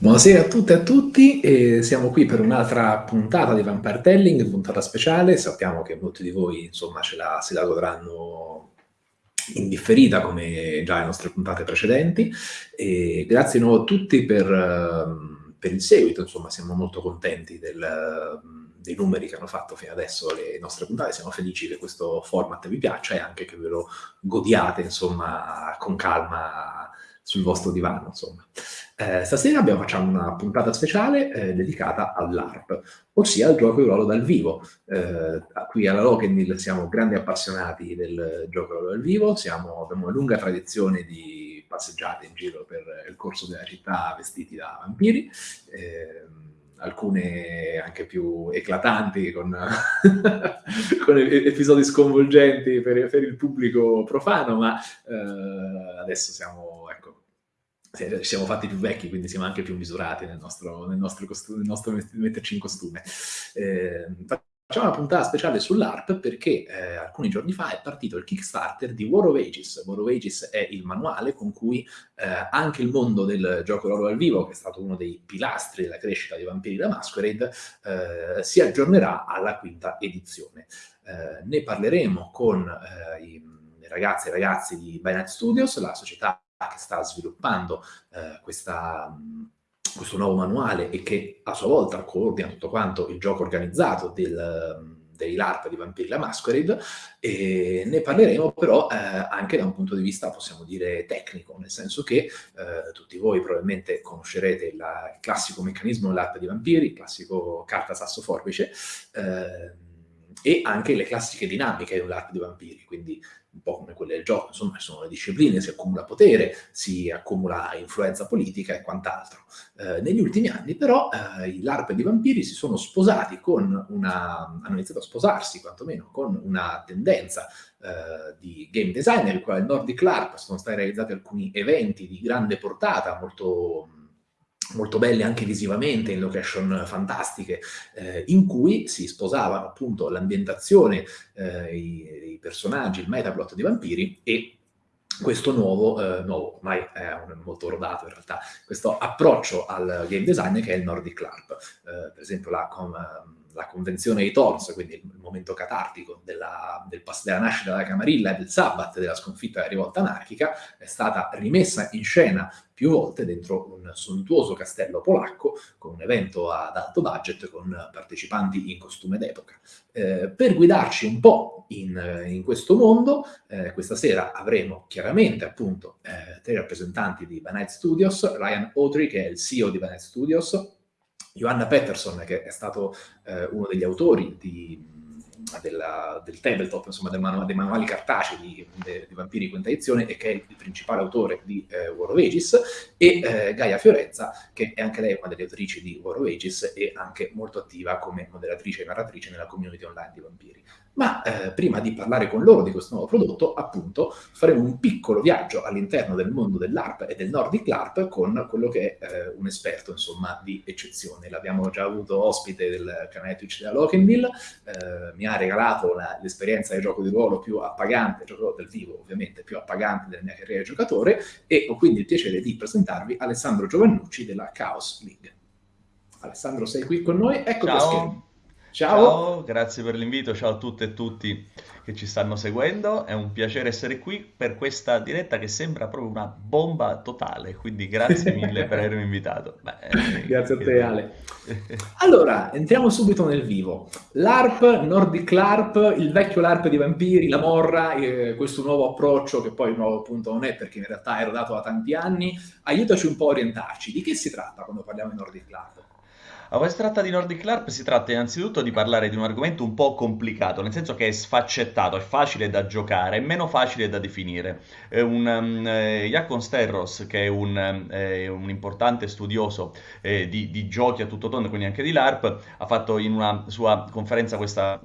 Buonasera a tutte e a tutti, e siamo qui per un'altra puntata di Vampire Telling, puntata speciale. Sappiamo che molti di voi insomma ce la, se la godranno indifferita come già le nostre puntate precedenti. E grazie di nuovo a tutti per, ehm, per il seguito, insomma siamo molto contenti del, dei numeri che hanno fatto fino adesso le nostre puntate, siamo felici che questo format vi piaccia e anche che ve lo godiate insomma con calma sul vostro divano, insomma. Eh, stasera abbiamo, facciamo una puntata speciale eh, dedicata all'ARP, ossia al gioco di ruolo dal vivo. Eh, qui alla Lokenil siamo grandi appassionati del gioco di ruolo dal vivo, siamo, abbiamo una lunga tradizione di passeggiate in giro per il corso della città vestiti da vampiri, ehm, alcune anche più eclatanti, con, con episodi sconvolgenti per, per, il pubblico profano, ma eh, adesso siamo, ci siamo fatti più vecchi, quindi siamo anche più misurati nel nostro, nel nostro, costume, nel nostro metterci in costume. Eh, Facciamo una puntata speciale sull'ARP perché eh, alcuni giorni fa è partito il Kickstarter di War of Ages. War of Ages è il manuale con cui eh, anche il mondo del gioco ruolo dal vivo, che è stato uno dei pilastri della crescita di Vampiri da Masquerade, eh, si aggiornerà alla quinta edizione. Eh, ne parleremo con eh, i ragazzi e ragazzi di Binance Studios, la società che sta sviluppando eh, questa questo nuovo manuale e che a sua volta coordina tutto quanto il gioco organizzato del, dei LARP di Vampiri la Masquerade. E ne parleremo però eh, anche da un punto di vista, possiamo dire, tecnico, nel senso che eh, tutti voi probabilmente conoscerete il, il classico meccanismo dell'ARP di Vampiri, il classico carta sasso forbice, eh, e anche le classiche dinamiche di un LARP di Vampiri, quindi un po' come quelle del gioco, insomma, sono le discipline, si accumula potere, si accumula influenza politica e quant'altro. Eh, negli ultimi anni, però, eh, i LARP di vampiri si sono sposati con una... hanno iniziato a sposarsi, quantomeno, con una tendenza eh, di game designer, il quale Nordic LARP sono stati realizzati alcuni eventi di grande portata, molto molto belle anche visivamente, in location fantastiche, eh, in cui si sposavano appunto l'ambientazione, eh, i, i, personaggi, il metaplot di vampiri e questo nuovo, eh, nuovo, ormai è molto rodato in realtà, questo approccio al game design che è il Nordic LARP. Eh, per esempio la, com, la convenzione dei Thorns, quindi il, momento catartico della, del, della nascita della Camarilla e del Sabbath, della sconfitta della rivolta anarchica, è stata rimessa in scena più volte dentro un sontuoso castello polacco con un evento ad alto budget con partecipanti in costume d'epoca. Eh, per guidarci un po' in, in questo mondo, eh, questa sera avremo chiaramente appunto eh, tre rappresentanti di Banite Studios, Ryan Autry che è il CEO di Banite Studios, Johanna Pettersson che è stato eh, uno degli autori di della, del tabletop, insomma del manu dei manuali cartacei di, de, di, Vampiri quinta edizione e che è il principale autore di eh, War of Ages, e eh, Gaia Fiorenza, che è anche lei una delle autrici di War of Ages e anche molto attiva come moderatrice e narratrice nella community online di Vampiri. Ma eh, prima di parlare con loro di questo nuovo prodotto, appunto, faremo un piccolo viaggio all'interno del mondo dell'ARP e del Nordic LARP con quello che è eh, un esperto, insomma, di eccezione. L'abbiamo già avuto ospite del canale Twitch della Lokenville, eh, mi ha regalato l'esperienza di gioco di ruolo più appagante, gioco del vivo ovviamente, più appagante della mia carriera di giocatore, e ho quindi il piacere di presentarvi Alessandro Giovannucci della Chaos League. Alessandro, sei qui con noi? Ecco Ciao. Ciao. Ciao, grazie per l'invito, ciao a tutte e tutti che ci stanno seguendo, è un piacere essere qui per questa diretta che sembra proprio una bomba totale, quindi grazie mille per avermi invitato. Beh, eh, grazie a te Ale. Allora, entriamo subito nel vivo. L'ARP, Nordic LARP, il vecchio LARP di vampiri, la morra, eh, questo nuovo approccio che poi nuovo appunto non è perché in realtà era dato da tanti anni, aiutaci un po' a orientarci. Di che si tratta quando parliamo di Nordic LARP? A quando si tratta di Nordic LARP si tratta innanzitutto di parlare di un argomento un po' complicato, nel senso che è sfaccettato, è facile da giocare, è meno facile da definire. Un, um, eh, Jakon Sterros, che è un, eh, un importante studioso eh, di, di, giochi a tutto tondo, quindi anche di LARP, ha fatto in una sua conferenza questa,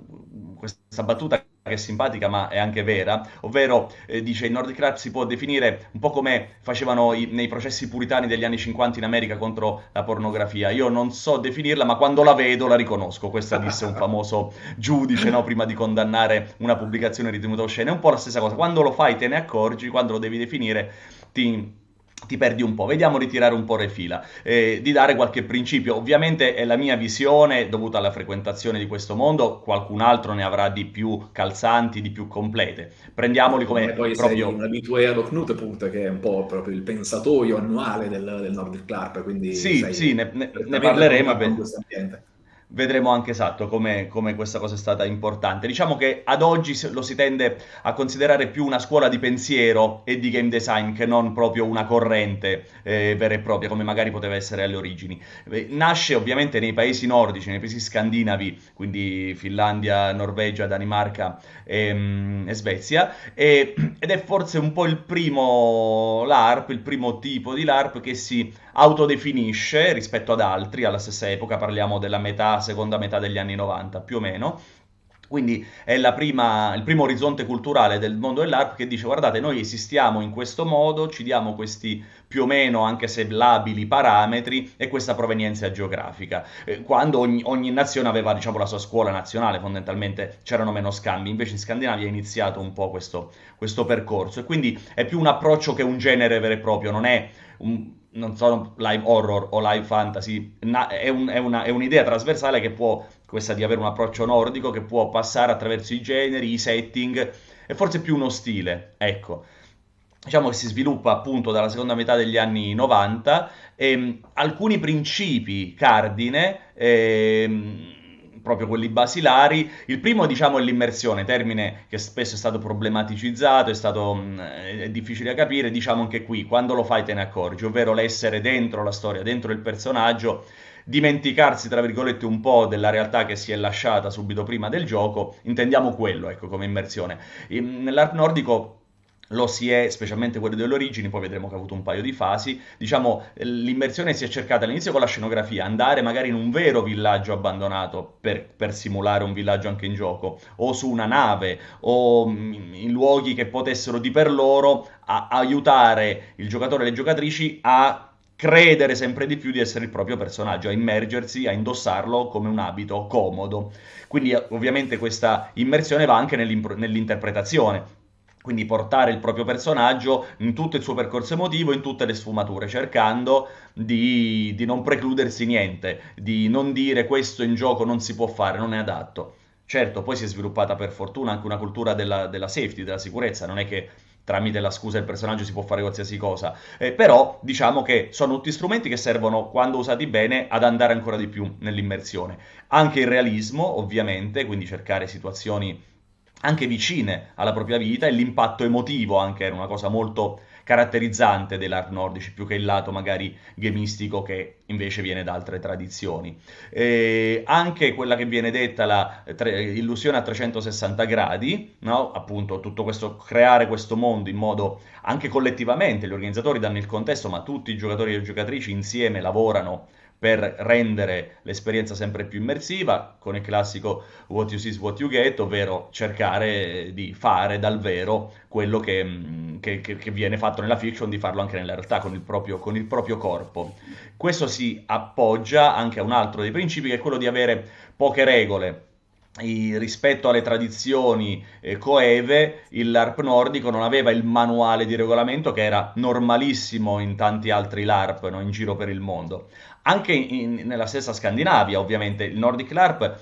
questa battuta che è simpatica ma è anche vera, ovvero eh, dice il Nordic Rat si può definire un po' come facevano i, nei processi puritani degli anni 50 in America contro la pornografia. Io non so definirla, ma quando la vedo la riconosco. Questa disse un famoso giudice no? prima di condannare una pubblicazione ritenuta oscena. È un po' la stessa cosa. Quando lo fai te ne accorgi, quando lo devi definire ti ti perdi un po'. Vediamo di tirare un po' le fila, eh, di dare qualche principio. Ovviamente è la mia visione dovuta alla frequentazione di questo mondo, qualcun altro ne avrà di più calzanti, di più complete. Prendiamoli come e poi proprio... sei un abitué allo Knutpunkt che è un po' proprio il pensatoio annuale del, del Nordic Club, quindi sì, sì, ne, ne, ne parleremo. Questo ambiente vedremo anche esatto come, come, questa cosa è stata importante. Diciamo che ad oggi lo si tende a considerare più una scuola di pensiero e di game design che non proprio una corrente eh, vera e propria, come magari poteva essere alle origini. Eh, nasce ovviamente nei paesi nordici, nei paesi scandinavi, quindi Finlandia, Norvegia, Danimarca e, ehm, e Svezia, e, ed è forse un po' il primo LARP, il primo tipo di LARP che si autodefinisce rispetto ad altri alla stessa epoca, parliamo della metà, seconda metà degli anni 90 più o meno, quindi è prima, il primo orizzonte culturale del mondo dell'ARP che dice guardate noi esistiamo in questo modo, ci diamo questi più o meno anche se labili parametri e questa provenienza geografica. Eh, quando ogni, ogni, nazione aveva diciamo, la sua scuola nazionale fondamentalmente c'erano meno scambi, invece in Scandinavia è iniziato un po' questo, questo percorso. E quindi è più un approccio che un genere vero e proprio, non è un non sono live horror o live fantasy, è, un, è, una, è, un'idea trasversale che può, questa di avere un approccio nordico, che può passare attraverso i generi, i setting, e forse più uno stile, ecco. Diciamo che si sviluppa appunto dalla seconda metà degli anni 90 e mh, alcuni principi cardine ehm, proprio quelli basilari. Il primo, diciamo, è l'immersione, termine che spesso è stato problematicizzato, è stato mh, è difficile da capire, diciamo anche qui, quando lo fai te ne accorgi, ovvero l'essere dentro la storia, dentro il personaggio, dimenticarsi, tra virgolette, un po' della realtà che si è lasciata subito prima del gioco, intendiamo quello, ecco, come immersione. Nell'art nordico lo si è, specialmente quello delle origini, poi vedremo che ha avuto un paio di fasi. Diciamo, l'immersione si è cercata all'inizio con la scenografia, andare magari in un vero villaggio abbandonato per, per simulare un villaggio anche in gioco, o su una nave, o mm, in luoghi che potessero di per loro aiutare il giocatore e le giocatrici a credere sempre di più di essere il proprio personaggio, a immergersi, a indossarlo come un abito comodo. Quindi ovviamente questa immersione va anche nell'interpretazione quindi portare il proprio personaggio in tutto il suo percorso emotivo, in tutte le sfumature, cercando di, di, non precludersi niente, di non dire questo in gioco non si può fare, non è adatto. Certo, poi si è sviluppata per fortuna anche una cultura della, della safety, della sicurezza, non è che tramite la scusa del personaggio si può fare qualsiasi cosa, eh, però diciamo che sono tutti strumenti che servono, quando usati bene, ad andare ancora di più nell'immersione. Anche il realismo, ovviamente, quindi cercare situazioni anche vicine alla propria vita e l'impatto emotivo anche era una cosa molto caratterizzante dell'art nordici, più che il lato magari gamistico che invece viene da altre tradizioni. E anche quella che viene detta la tre, illusione a 360 gradi, no? appunto tutto questo, creare questo mondo in modo anche collettivamente, gli organizzatori danno il contesto, ma tutti i giocatori e le giocatrici insieme lavorano per rendere l'esperienza sempre più immersiva, con il classico what you see is what you get, ovvero cercare di fare dal vero quello che, mm, che, che viene fatto nella fiction, di farlo anche nella realtà, con il, proprio, con il proprio corpo. Questo si appoggia anche a un altro dei principi, che è quello di avere poche regole, rispetto alle tradizioni eh, coeve, il LARP nordico non aveva il manuale di regolamento che era normalissimo in tanti altri LARP no, in giro per il mondo. Anche in, nella stessa Scandinavia, ovviamente, il Nordic LARP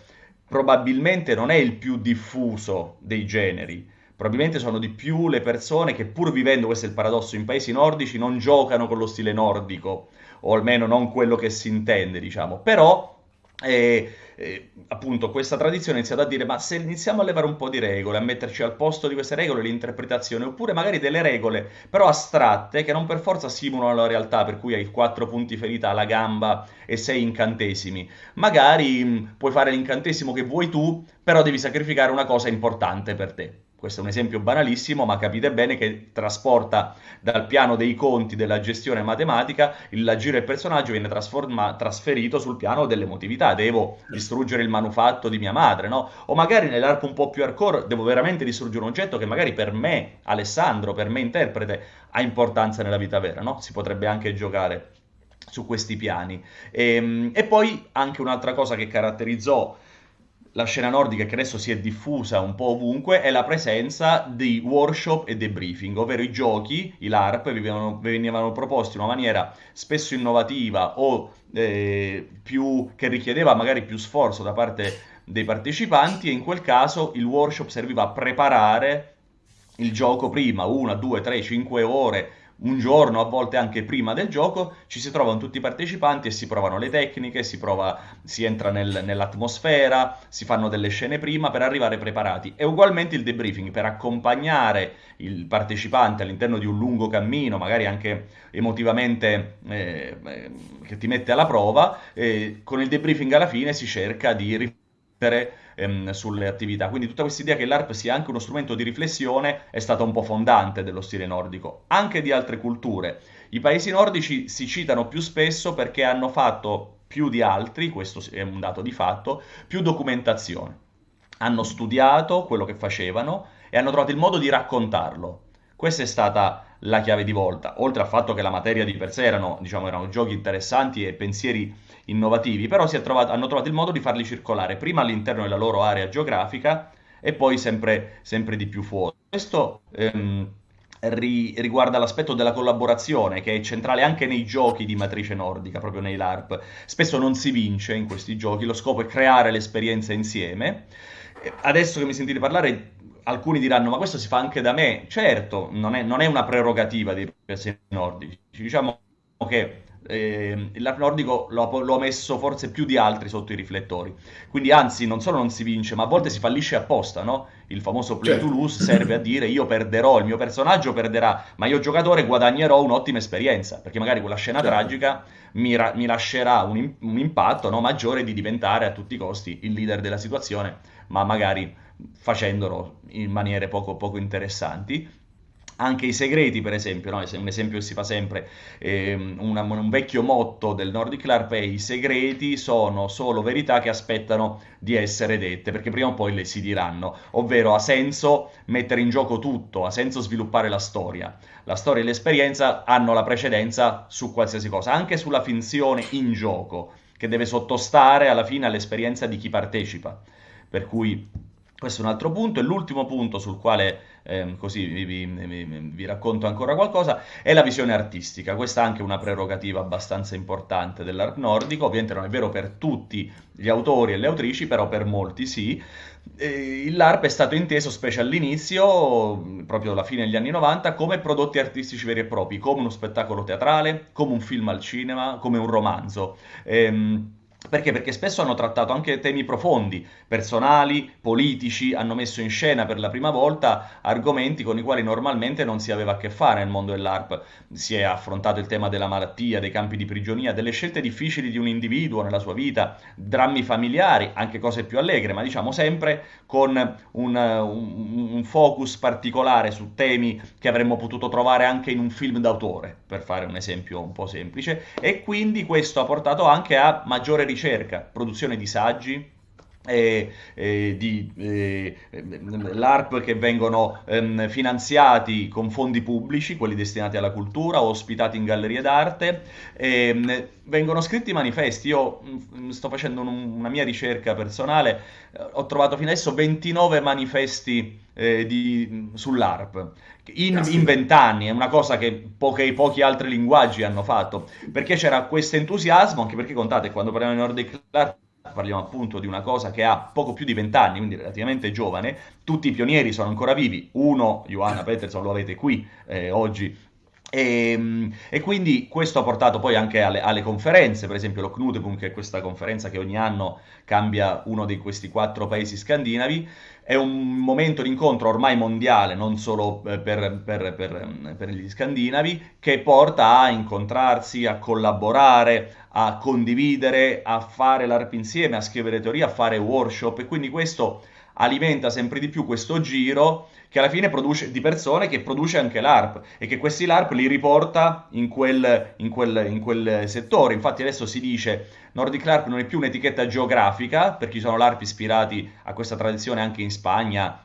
probabilmente non è il più diffuso dei generi. Probabilmente sono di più le persone che pur vivendo, questo è il paradosso, in paesi nordici non giocano con lo stile nordico, o almeno non quello che si intende, diciamo. Però e, e, appunto questa tradizione ha iniziato a dire ma se iniziamo a levare un po' di regole, a metterci al posto di queste regole l'interpretazione, oppure magari delle regole però astratte che non per forza simulano la realtà, per cui hai quattro punti ferita alla gamba e sei incantesimi, magari mh, puoi fare l'incantesimo che vuoi tu, però devi sacrificare una cosa importante per te. Questo è un esempio banalissimo, ma capite bene che trasporta dal piano dei conti della gestione matematica, il giro del personaggio viene trasferito sul piano dell'emotività. Devo distruggere il manufatto di mia madre, no? O magari nell'arco un po' più hardcore devo veramente distruggere un oggetto che magari per me, Alessandro, per me interprete, ha importanza nella vita vera, no? Si potrebbe anche giocare su questi piani. E, ehm, e poi anche un'altra cosa che caratterizzò la scena nordica che adesso si è diffusa un po' ovunque è la presenza di workshop e debriefing, ovvero i giochi, i LARP, venivano, venivano proposti in una maniera spesso innovativa o eh, più, che richiedeva magari più sforzo da parte dei partecipanti e in quel caso il workshop serviva a preparare il gioco prima, una, due, tre, cinque ore un giorno, a volte anche prima del gioco, ci si trovano tutti i partecipanti e si provano le tecniche, si, prova, si entra nel, nell'atmosfera, si fanno delle scene prima per arrivare preparati. E ugualmente il debriefing per accompagnare il partecipante all'interno di un lungo cammino, magari anche emotivamente eh, eh, che ti mette alla prova, eh, con il debriefing alla fine si cerca di riflettere ehm, sulle attività. Quindi tutta questa idea che l'ARP sia anche uno strumento di riflessione è stata un po' fondante dello stile nordico, anche di altre culture. I paesi nordici si citano più spesso perché hanno fatto più di altri, questo è un dato di fatto, più documentazione. Hanno studiato quello che facevano e hanno trovato il modo di raccontarlo. Questa è stata la chiave di volta, oltre al fatto che la materia di per sé erano, diciamo, erano giochi interessanti e pensieri innovativi, però trovato, hanno trovato il modo di farli circolare prima all'interno della loro area geografica e poi sempre, sempre di più fuori. Questo ehm, ri, riguarda l'aspetto della collaborazione, che è centrale anche nei giochi di matrice nordica, proprio nei LARP. Spesso non si vince in questi giochi, lo scopo è creare l'esperienza insieme. Adesso che mi sentite parlare, alcuni diranno, ma questo si fa anche da me. Certo, non è, non è una prerogativa dei paesi nordici. Diciamo che eh, l'arp nordico ha messo forse più di altri sotto i riflettori. Quindi, anzi, non solo non si vince, ma a volte si fallisce apposta, no? Il famoso play certo. to lose serve a dire io perderò, il mio personaggio perderà, ma io giocatore guadagnerò un'ottima esperienza, perché magari quella scena certo. tragica mi, mi, lascerà un, un impatto no, maggiore di diventare a tutti i costi il leader della situazione, ma magari facendolo in maniere poco, poco interessanti anche i segreti, per esempio, no? un esempio che si fa sempre, eh, una, un vecchio motto del Nordic LARP è i segreti sono solo verità che aspettano di essere dette, perché prima o poi le si diranno, ovvero ha senso mettere in gioco tutto, ha senso sviluppare la storia. La storia e l'esperienza hanno la precedenza su qualsiasi cosa, anche sulla finzione in gioco, che deve sottostare alla fine all'esperienza di chi partecipa. Per cui questo è un altro punto. E l'ultimo punto sul quale eh, così vi, vi, vi, vi, racconto ancora qualcosa è la visione artistica. Questa è anche una prerogativa abbastanza importante dell'art nordico. Ovviamente non è vero per tutti gli autori e le autrici, però per molti sì. Eh, LARP è stato inteso, specie all'inizio, proprio alla fine degli anni 90, come prodotti artistici veri e propri, come uno spettacolo teatrale, come un film al cinema, come un romanzo. Ehm, perché? Perché spesso hanno trattato anche temi profondi, personali, politici, hanno messo in scena per la prima volta argomenti con i quali normalmente non si aveva a che fare nel mondo dell'ARP. Si è affrontato il tema della malattia, dei campi di prigionia, delle scelte difficili di un individuo nella sua vita, drammi familiari, anche cose più allegre, ma diciamo sempre con un, un, un focus particolare su temi che avremmo potuto trovare anche in un film d'autore, per fare un esempio un po' semplice. E quindi questo ha portato anche a maggiore ricerca, produzione di saggi, e, e di eh, LARP che vengono ehm, finanziati con fondi pubblici, quelli destinati alla cultura, ospitati in gallerie d'arte, ehm, vengono scritti manifesti. Io mh, mm, sto facendo un, una mia ricerca personale, eh, ho trovato fino adesso 29 manifesti eh, di, sull'ARP in vent'anni, è una cosa che pochi, pochi altri linguaggi hanno fatto, perché c'era questo entusiasmo, anche perché contate, quando parliamo di Nordic LARP parliamo appunto di una cosa che ha poco più di vent'anni, quindi relativamente giovane, tutti i pionieri sono ancora vivi, uno, Johanna Peterson, lo avete qui eh, oggi, e, ehm, e, quindi questo ha portato poi anche alle, alle conferenze, per esempio lo Knutepunkt, che è questa conferenza che ogni anno cambia uno di questi quattro paesi scandinavi, è un momento di incontro ormai mondiale, non solo eh, per, per, per, per gli scandinavi, che porta a incontrarsi, a collaborare, a condividere, a fare l'ARP insieme, a scrivere teoria, a fare workshop e quindi questo alimenta sempre di più questo giro che alla fine produce di persone che produce anche l'ARP e che questi LARP li riporta in quel, in quel, in quel settore. Infatti adesso si dice Nordic LARP non è più un'etichetta geografica, perché ci sono LARP ispirati a questa tradizione anche in Spagna,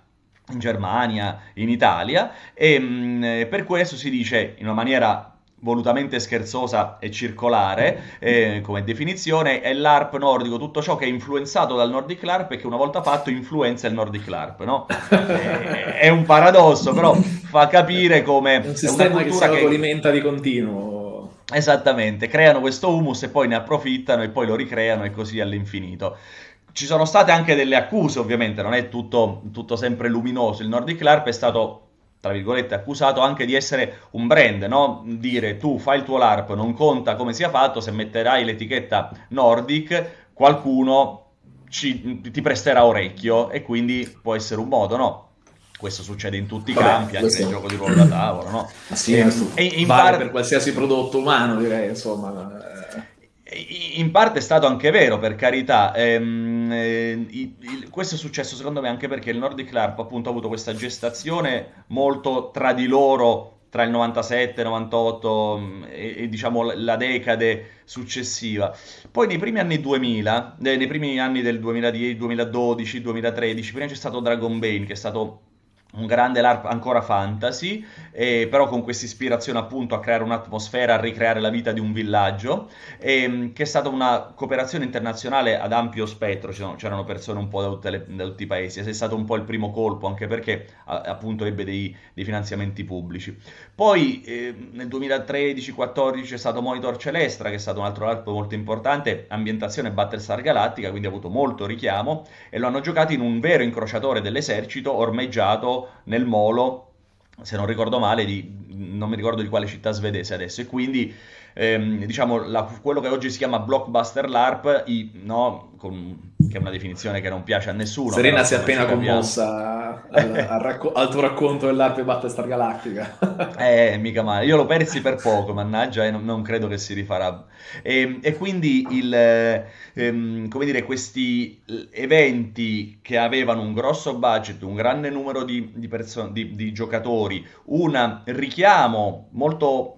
in Germania, in Italia, e mh, per questo si dice in una maniera volutamente scherzosa e circolare eh, come definizione, è l'ARP nordico, tutto ciò che è influenzato dal Nordic LARP e che una volta fatto influenza il Nordic LARP, no? è, è un paradosso, però fa capire come... È un sistema che si autoalimenta che... di continuo. Esattamente, creano questo humus e poi ne approfittano e poi lo ricreano e così all'infinito. Ci sono state anche delle accuse, ovviamente, non è tutto, tutto sempre luminoso. Il Nordic LARP è stato tra virgolette, accusato anche di essere un brand, no? Dire tu fai il tuo LARP, non conta come sia fatto, se metterai l'etichetta Nordic, qualcuno ci, ti presterà orecchio e quindi può essere un modo, no? Questo succede in tutti i Vabbè, campi, anche nel gioco di ruolo da tavolo, no? Sì, e, e in vale par- per qualsiasi prodotto umano, direi, insomma. In parte è stato anche vero, per carità. Ehm, eh, il, questo è successo secondo me anche perché il Nordic LARP appunto ha avuto questa gestazione molto tra di loro tra il 97, 98 mm, e, e, diciamo la decade successiva. Poi nei primi anni 2000, eh, nei primi anni del 2010, 2012, 2013, prima c'è stato Dragon Bane che è stato un grande LARP ancora fantasy, eh, però con questa ispirazione appunto a creare un'atmosfera, a ricreare la vita di un villaggio, eh, che è stata una cooperazione internazionale ad ampio spettro, c'erano persone un po' da, le, da, tutti i paesi, è stato un po' il primo colpo, anche perché appunto ebbe dei, dei, finanziamenti pubblici. Poi eh, nel 2013-14 c'è stato Monitor Celestra, che è stato un altro LARP molto importante, ambientazione Battlestar Galactica, quindi ha avuto molto richiamo, e lo hanno giocato in un vero incrociatore dell'esercito ormeggiato nel molo, se non ricordo male, di, non mi ricordo di quale città svedese adesso, e quindi ehm, diciamo la, quello che oggi si chiama blockbuster LARP, i, no, con, che è una definizione che non piace a nessuno. Serena si è appena commossa al, al, racco- al, tuo racconto dell'ARP Battlestar Galactica. eh, mica male. Io l'ho persi per poco, mannaggia, e non, non credo che si rifarà. E, ehm, e quindi, il, ehm, come dire, questi eventi che avevano un grosso budget, un grande numero di, di, perso- di, di giocatori, un richiamo molto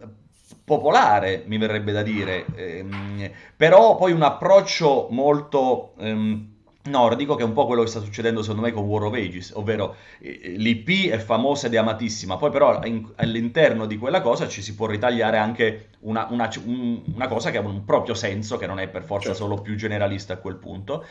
popolare, mi verrebbe da dire, ehm, però poi un approccio molto ehm, nordico, che è un po' quello che sta succedendo secondo me con War of Ages, ovvero eh, l'IP è famosa ed è amatissima, poi però in, all'interno di quella cosa ci si può ritagliare anche una, una, un, una, cosa che ha un proprio senso, che non è per forza certo. solo più generalista a quel punto.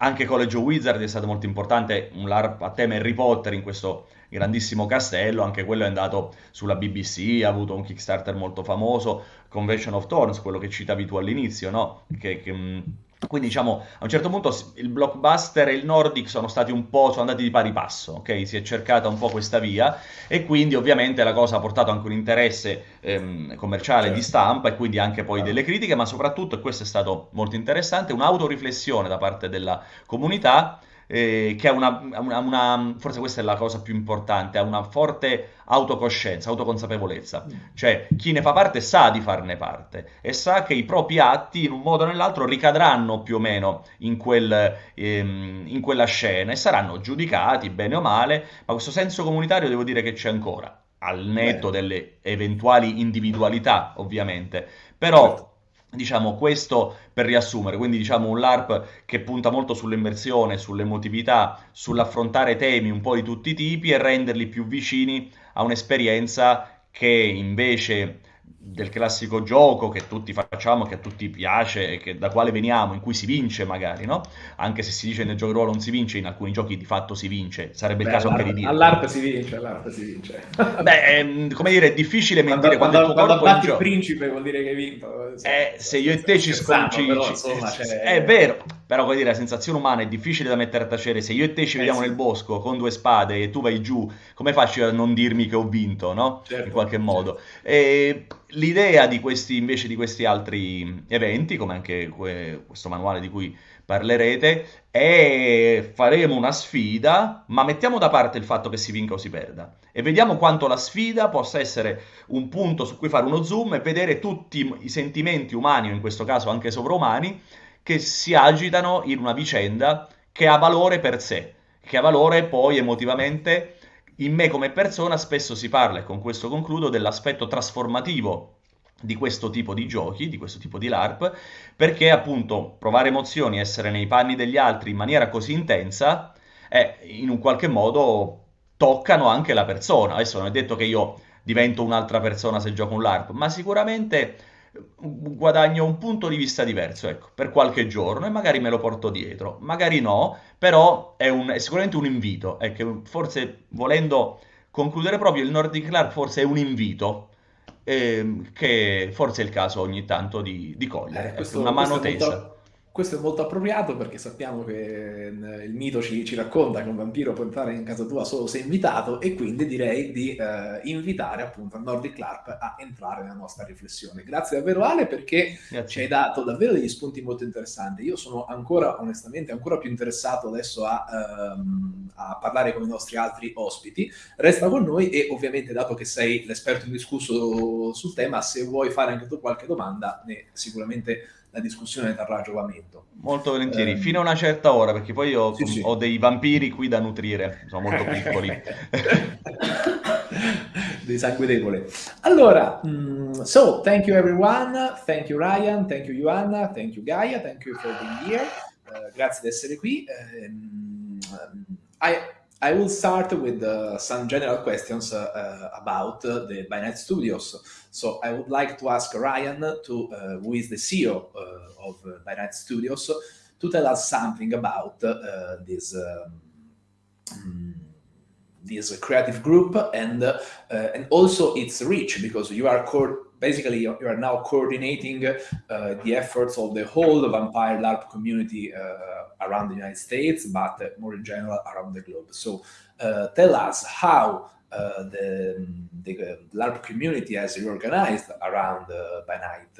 Anche College of Wizard è stato molto importante, un LARP a tema Harry Potter in questo grandissimo castello, anche quello è andato sulla BBC, ha avuto un Kickstarter molto famoso, Convention of Thorns, quello che citavi tu all'inizio, no? Che, che, quindi diciamo, a un certo punto il blockbuster e il Nordic sono stati un po', sono andati di pari passo, ok? Si è cercata un po' questa via e quindi ovviamente la cosa ha portato anche un interesse ehm, commerciale certo. di stampa e quindi anche poi delle critiche, ma soprattutto, e questo è stato molto interessante, un'autoriflessione da parte della comunità eh, che ha una, una, una, forse questa è la cosa più importante, ha una forte autocoscienza, autoconsapevolezza. Mm. Cioè, chi ne fa parte sa di farne parte e sa che i propri atti, in un modo o nell'altro, ricadranno più o meno in, quel, ehm, in quella scena e saranno giudicati bene o male, ma questo senso comunitario devo dire che c'è ancora, al netto Beh. delle eventuali individualità, ovviamente. Però... Diciamo questo per riassumere, quindi diciamo un LARP che punta molto sull'immersione, sull'emotività, sull'affrontare temi un po' di tutti i tipi e renderli più vicini a un'esperienza che invece del classico gioco che tutti facciamo, che a tutti piace che, da quale veniamo, in cui si vince magari, no? Anche se si dice nel gioco di ruolo non si vince, in alcuni giochi di fatto si vince, sarebbe Beh, il caso anche di dire. All'ARP si vince, all'ARP si vince. Beh, ehm, come dire, è difficile mentire quando, quando, quando, quando batti il principe vuol dire che hai vinto. Eh, se io e te ci sconfiggio... È vero, però come dire, la sensazione umana è difficile da mettere a tacere. Se io e te ci eh, vediamo sì. nel bosco con due spade e tu vai giù, come faccio a non dirmi che ho vinto, no? Certo, In qualche modo. Certo. E l'idea di questi, invece di questi altri eventi, come anche que- questo manuale di cui parlerete, è faremo una sfida, ma mettiamo da parte il fatto che si vinca o si perda. E vediamo quanto la sfida possa essere un punto su cui fare uno zoom e vedere tutti i sentimenti umani, o in questo caso anche sovraumani, che si agitano in una vicenda che ha valore per sé, che ha valore poi emotivamente in me come persona spesso si parla, e con questo concludo, dell'aspetto trasformativo di questo tipo di giochi, di questo tipo di LARP, perché appunto provare emozioni, essere nei panni degli altri in maniera così intensa, è in un qualche modo toccano anche la persona. Adesso non è detto che io divento un'altra persona se gioco un LARP, ma sicuramente guadagno un punto di vista diverso, ecco, per qualche giorno e magari me lo porto dietro, magari no, però è, un, è sicuramente un invito, ecco, forse volendo concludere proprio il Nordic Clark forse è un invito ehm, che forse è il caso ogni tanto di, di cogliere, Eh, ecco, questo, una mano è tesa. molto, questo è molto appropriato perché sappiamo che eh, il mito ci, ci racconta che un vampiro può entrare in casa tua solo se invitato e quindi direi di eh, invitare appunto a Nordic Clark a entrare nella nostra riflessione. Grazie davvero Ale perché ci hai Grazie. dato davvero degli spunti molto interessanti. Io sono ancora, onestamente, ancora più interessato adesso a, ehm, a parlare con i nostri altri ospiti. Resta con noi e ovviamente, dato che sei l'esperto indiscusso sul tema, se vuoi fare anche tu qualche domanda, ne- sicuramente la discussione trarrà giovamento. Molto volentieri, Ehm, fino a una certa ora, perché poi io sì, sì. ho dei vampiri qui da nutrire, sono molto piccoli. Di sangue debole. Allora, mm, so thank you everyone, thank you Ryan, thank you Joanna, thank you Gaia, thank you for being here. Eh, grazie di essere qui. Ehm, I, I will start with uh, some general questions uh, uh, about uh, the Night Studios. So I would like to ask Ryan, to, uh, who is the CEO uh, of uh, By Night Studios, to tell us something about uh, this um, mm, this creative group and uh, and also its reach because you are basically you are now coordinating uh, the efforts of the whole vampire LARP community around the United States, but more in general around the globe. So tell us how uh, the, the uh, LARP community has reorganized around uh,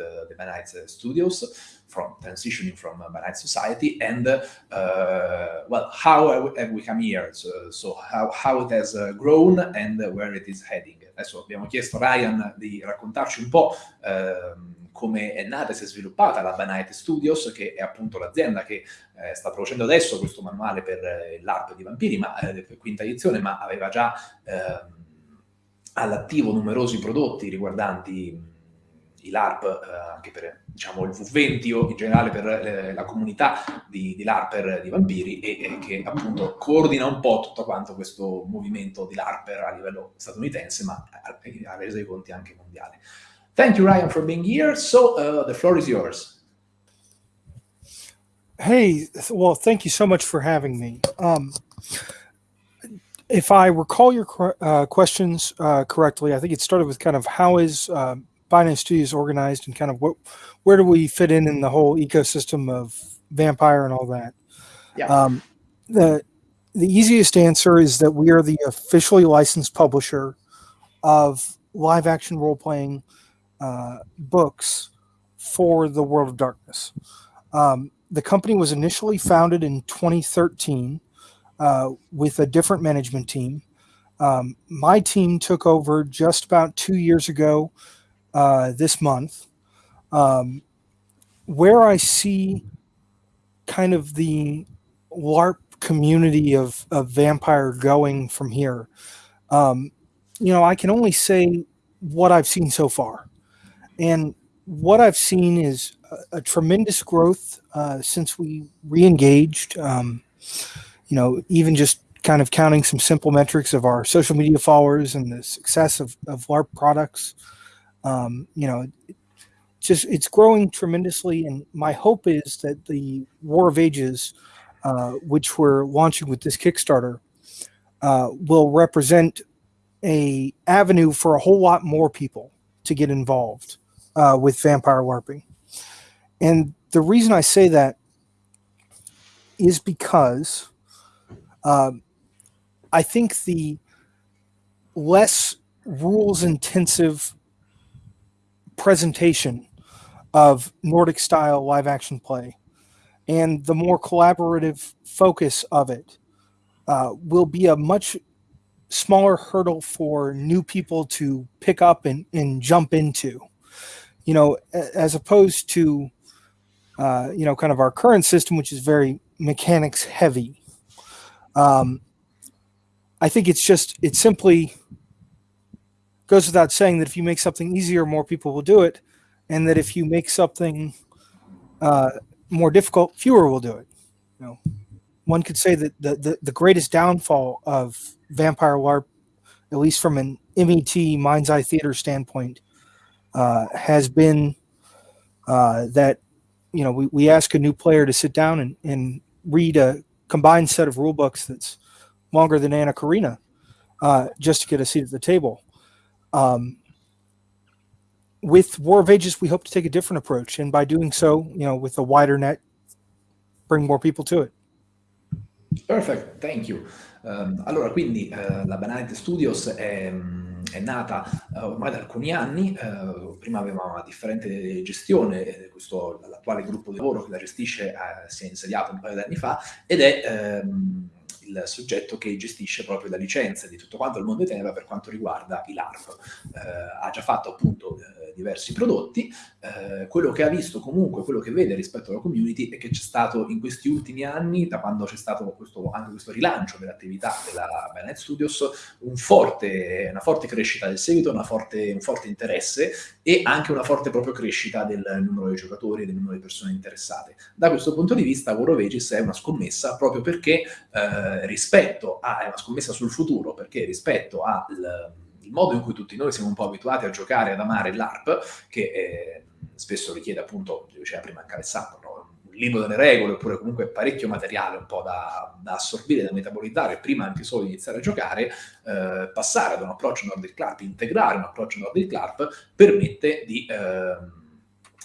uh, the night uh, studios from transitioning from uh, night society and well how have we- come here? So, so how, how it has grown and where it is heading adesso abbiamo chiesto a Ryan di raccontarci un po' ehm, come è nata e si è sviluppata la Night Studios che è appunto l'azienda che eh, sta producendo adesso questo manuale per eh, l'ARP di vampiri ma eh, quinta edizione ma aveva già ehm, all'attivo numerosi prodotti riguardanti i LARP, eh, anche per diciamo, il V20 o in generale per eh, la comunità di, di LARPer di vampiri e, e che appunto coordina un po' tutto quanto questo movimento di LARPer a livello statunitense ma a, a resa dei conti anche mondiale. Thank you Ryan for being here, so uh, the floor is yours. Hey, well, thank you so much for having me. Um, if I recall your uh, questions uh, correctly, I think it started with kind of how is uh, Binance Studios is organized and kind of what, where do we fit in in the whole ecosystem of Vampire and all that. Yeah. Um, the the easiest answer is that we are the officially licensed publisher of live action role playing uh, books for the World of Darkness. Um, the company was initially founded in 2013 uh, with a different management team. Um, my team took over just about two years ago uh, this month. Um, where I see kind of the LARP community of, of Vampire going from here, um, you know, I can only say what I've seen so far. And what I've seen is a, a tremendous growth uh, since we re-engaged. Um, you know, even just kind of counting some simple metrics of our social media followers and the success of, of LARP products. Um, you know, just it's growing tremendously, and my hope is that the War of Ages, uh, which we're launching with this Kickstarter, uh, will represent a avenue for a whole lot more people to get involved uh, with vampire LARPing. And the reason I say that is because um, I think the less rules intensive presentation of Nordic style live action play and the more collaborative focus of it uh, will be a much smaller hurdle for new people to pick up and, and jump into. You know, as opposed to, uh, you know, kind of our current system, which is very mechanics heavy. Um, I think it's just, it's simply goes without saying that if you make something easier, more people will do it. And that if you make something uh, more difficult, fewer will do it. You know, one could say that the, the, the greatest downfall of Vampire LARP, at least from an MET Mind's Eye Theater standpoint uh, has been uh, that you know we, we ask a new player to sit down and, and read a combined set of rule books that's longer than Anna Karina uh, just to get a seat at the table. Um, with War of Ages, we hope to take a different approach, and by doing so, you know, with a wider net, bring more people to it. Perfect, thank you. Um, allora, quindi uh, la Banality Studios è, è nata uh, ormai da alcuni anni, uh, prima aveva una differente gestione, l'attuale gruppo di lavoro che la gestisce si è insediato un paio di anni fa ed è um, il soggetto che gestisce proprio la licenza di tutto quanto il mondo Tenebra per quanto riguarda i LARP. Eh, ha già fatto appunto eh, diversi prodotti, eh, quello che ha visto comunque, quello che vede rispetto alla community è che c'è stato in questi ultimi anni, da quando c'è stato questo, anche questo rilancio dell'attività della Banet Studios, un forte, una forte crescita del seguito, forte, un forte interesse e anche una forte proprio crescita del numero di giocatori e del numero di persone interessate. Da questo punto di vista War of Ages è una scommessa proprio perché eh, rispetto a, è una scommessa sul futuro, perché rispetto al modo in cui tutti noi siamo un po' abituati a giocare, ad amare l'ARP, che eh, spesso richiede appunto, diceva prima anche Alessandro, no? un libro delle regole, oppure comunque parecchio materiale un po' da, da assorbire, da metabolizzare, prima anche solo di iniziare a giocare, eh, passare ad un approccio Nordic Club, integrare un approccio Nordic Club, permette di... Eh,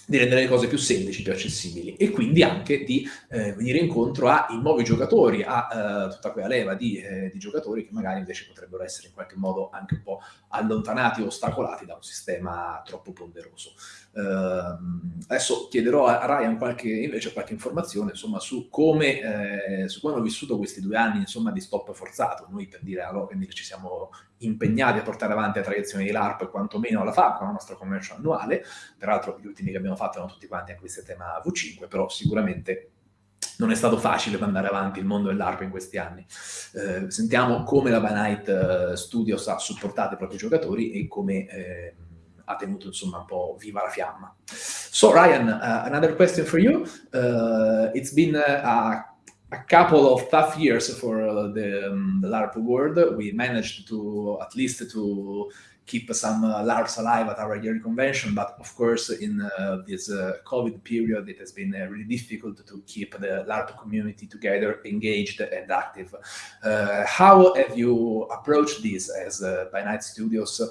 di rendere le cose più semplici, più accessibili e quindi anche di eh, venire incontro ai nuovi giocatori, a eh, tutta quella leva di, eh, di, giocatori che magari invece potrebbero essere in qualche modo anche un po' allontanati o ostacolati da un sistema troppo ponderoso. Uh, adesso chiederò a Ryan qualche, invece qualche informazione insomma, su, come, eh, hanno vissuto questi due anni insomma, di stop forzato. Noi per dire allora, quindi ci siamo impegnati a portare avanti la tradizione di LARP quantomeno alla FAB, con la nostra commercio annuale. Peraltro gli ultimi che abbiamo fatto erano tutti quanti anche questo tema V5, però sicuramente non è stato facile mandare avanti il mondo dell'ARP in questi anni. Eh, sentiamo come la By uh, Studios ha supportato i propri giocatori e come eh, ha tenuto insomma un po' viva la fiamma. So Ryan, uh, another question for you. Uh, it's been a, a, couple of tough years for the, um, the LARP world. We managed to at least to keep some uh, LARPs alive at our yearly convention. But of course, in uh, this uh, COVID period, it has been uh, really difficult to keep the LARP community together, engaged and active. Uh, how have you approached this as uh, by Night Studios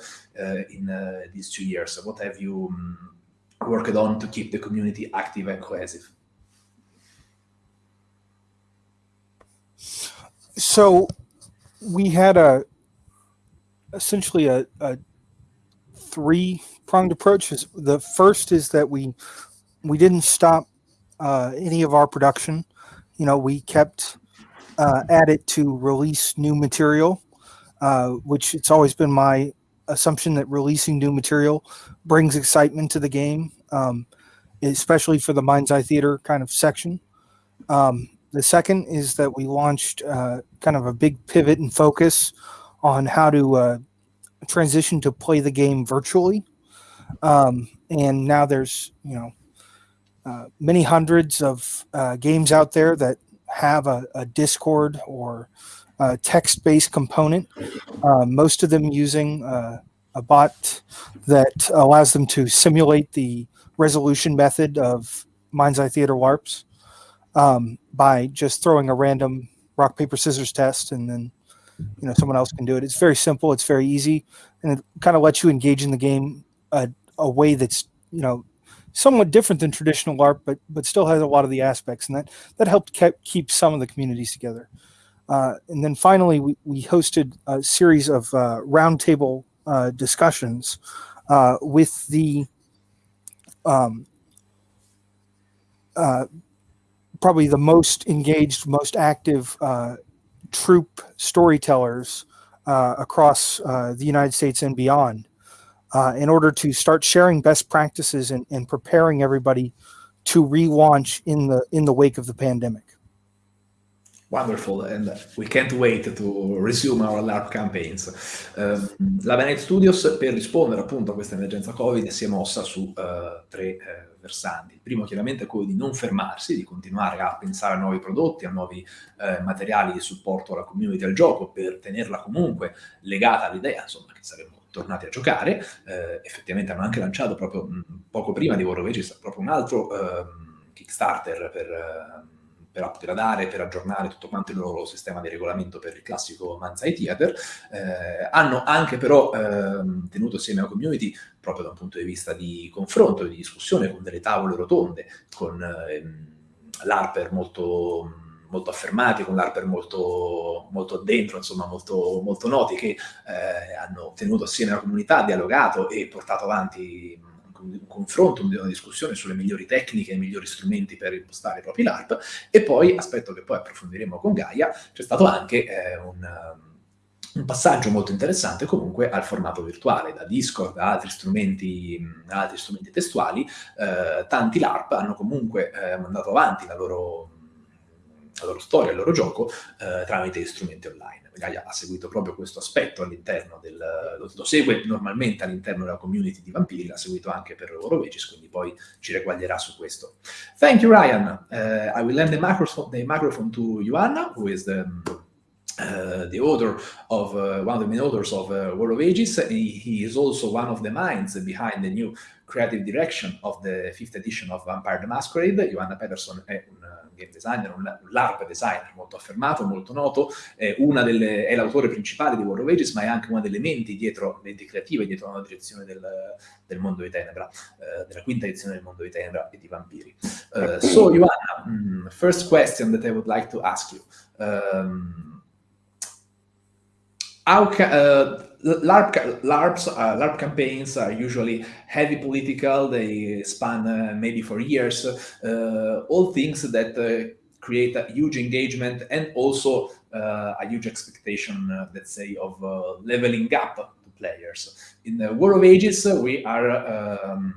in these two years? What have you um, worked on to keep the community active and cohesive? So we had a essentially a, a three pronged approach. Is The first is that we we didn't stop uh, any of our production. You know, we kept uh, at it to release new material, uh, which it's always been my assumption that releasing new material brings excitement to the game, um, especially for the Mind's Eye Theater kind of section. Um, the second is that we launched uh, kind of a big pivot and focus on how to uh, transition to play the game virtually. Um, and now there's, you know, uh, many hundreds of uh, games out there that have a, a Discord or text-based component. Uh, most of them using uh, a bot that allows them to simulate the resolution method of Mind's Eye Theater LARPs um, by just throwing a random rock paper scissors test and then you know someone else can do it. It's very simple. It's very easy. And it kind of lets you engage in the game a, a way that's you know somewhat different than traditional larp but but still has a lot of the aspects. And that that helped keep, keep some of the communities together. Uh, and then finally we, we hosted a series of uh, roundtable uh, discussions uh, with the um, uh, probably the most engaged most active uh, troop storytellers uh, across uh, the United States and beyond uh, in order to start sharing best practices and, and preparing everybody to relaunch in the in the wake of the pandemic. Wonderful, and we can't wait to resume our LARP campaigns. Uh, la Venet Studios, per rispondere appunto a questa emergenza Covid, si è mossa su uh, tre uh, versanti. Il primo chiaramente è quello di non fermarsi, di continuare a pensare a nuovi prodotti, a nuovi eh, materiali di supporto alla community al gioco, per tenerla comunque legata all'idea, insomma, che saremo tornati a giocare. Eh, effettivamente hanno anche lanciato proprio mh, poco prima di War of Ages proprio un altro ehm, Kickstarter per, ehm, per upgradare, per aggiornare tutto quanto il loro sistema di regolamento per il classico Manzai Theater. Eh, hanno anche però ehm, tenuto assieme alla community proprio da un punto di vista di confronto, di discussione, con delle tavole rotonde, con ehm, l'Harper molto molto affermati, con l'Harper molto, molto dentro, insomma molto, molto noti, che eh, hanno tenuto assieme la comunità, dialogato e portato avanti un confronto, una discussione sulle migliori tecniche, i migliori strumenti per impostare i propri LARP e poi, aspetto che poi approfondiremo con Gaia, c'è stato anche eh, un, un, passaggio molto interessante comunque al formato virtuale, da Discord a altri strumenti, altri strumenti testuali, eh, tanti LARP hanno comunque eh, mandato avanti la loro la loro storia, il loro gioco eh, tramite strumenti online. Gaia ha seguito proprio questo aspetto all'interno del... Lo, segue normalmente all'interno della community di Vampiri, l'ha seguito anche per Orovecis, quindi poi ci reguaglierà su questo. Thank you Ryan. Uh, I will lend the microphone, the microphone to Joanna, who is the... Uh, the author of uh, one of the main authors of uh, War of Ages. He, he, is also one of the minds behind the new creative direction of the fifth edition of Vampire the Masquerade. Johanna Peterson è un game designer, un, un LARP designer molto affermato, molto noto, è, delle, è l'autore principale di War of Ages, ma è anche una delle menti dietro, menti creative dietro la direzione del, del mondo di Tenebra, uh, della quinta edizione del mondo di Tenebra e di Vampiri. Uh, so, Johanna, um, first question that I would like to ask you. Um, how uh, LARP, LARPs, uh, LARP campaigns are usually heavy political. They span uh, maybe for years. Uh, all things that uh, create a huge engagement and also uh, a huge expectation, let's say, of leveling up to players. In the War of Ages, we are um,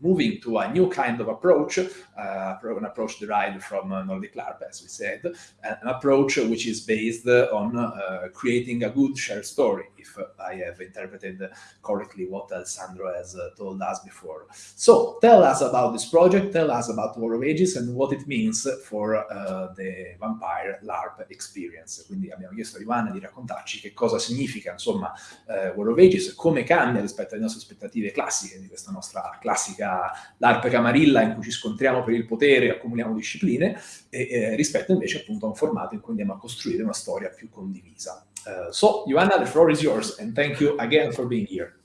moving to a new kind of approach, an approach derived from uh, Nordic LARP, as we said, an approach which is based on uh, creating a good shared story, if I have interpreted correctly what Alessandro has uh, told us before. So tell us about this project, tell us about War of Ages and what it means for uh, the Vampire LARP experience. Quindi abbiamo chiesto a Ivana di raccontarci che cosa significa, insomma, uh, War of Ages, come cambia rispetto alle nostre aspettative classiche di questa nostra classica l'ARP Camarilla in cui ci scontriamo per il potere, accumuliamo discipline, e, eh, rispetto invece appunto a un formato in cui andiamo a costruire una storia più condivisa. Uh, so, Joanna, the floor is yours, and thank you again for being here.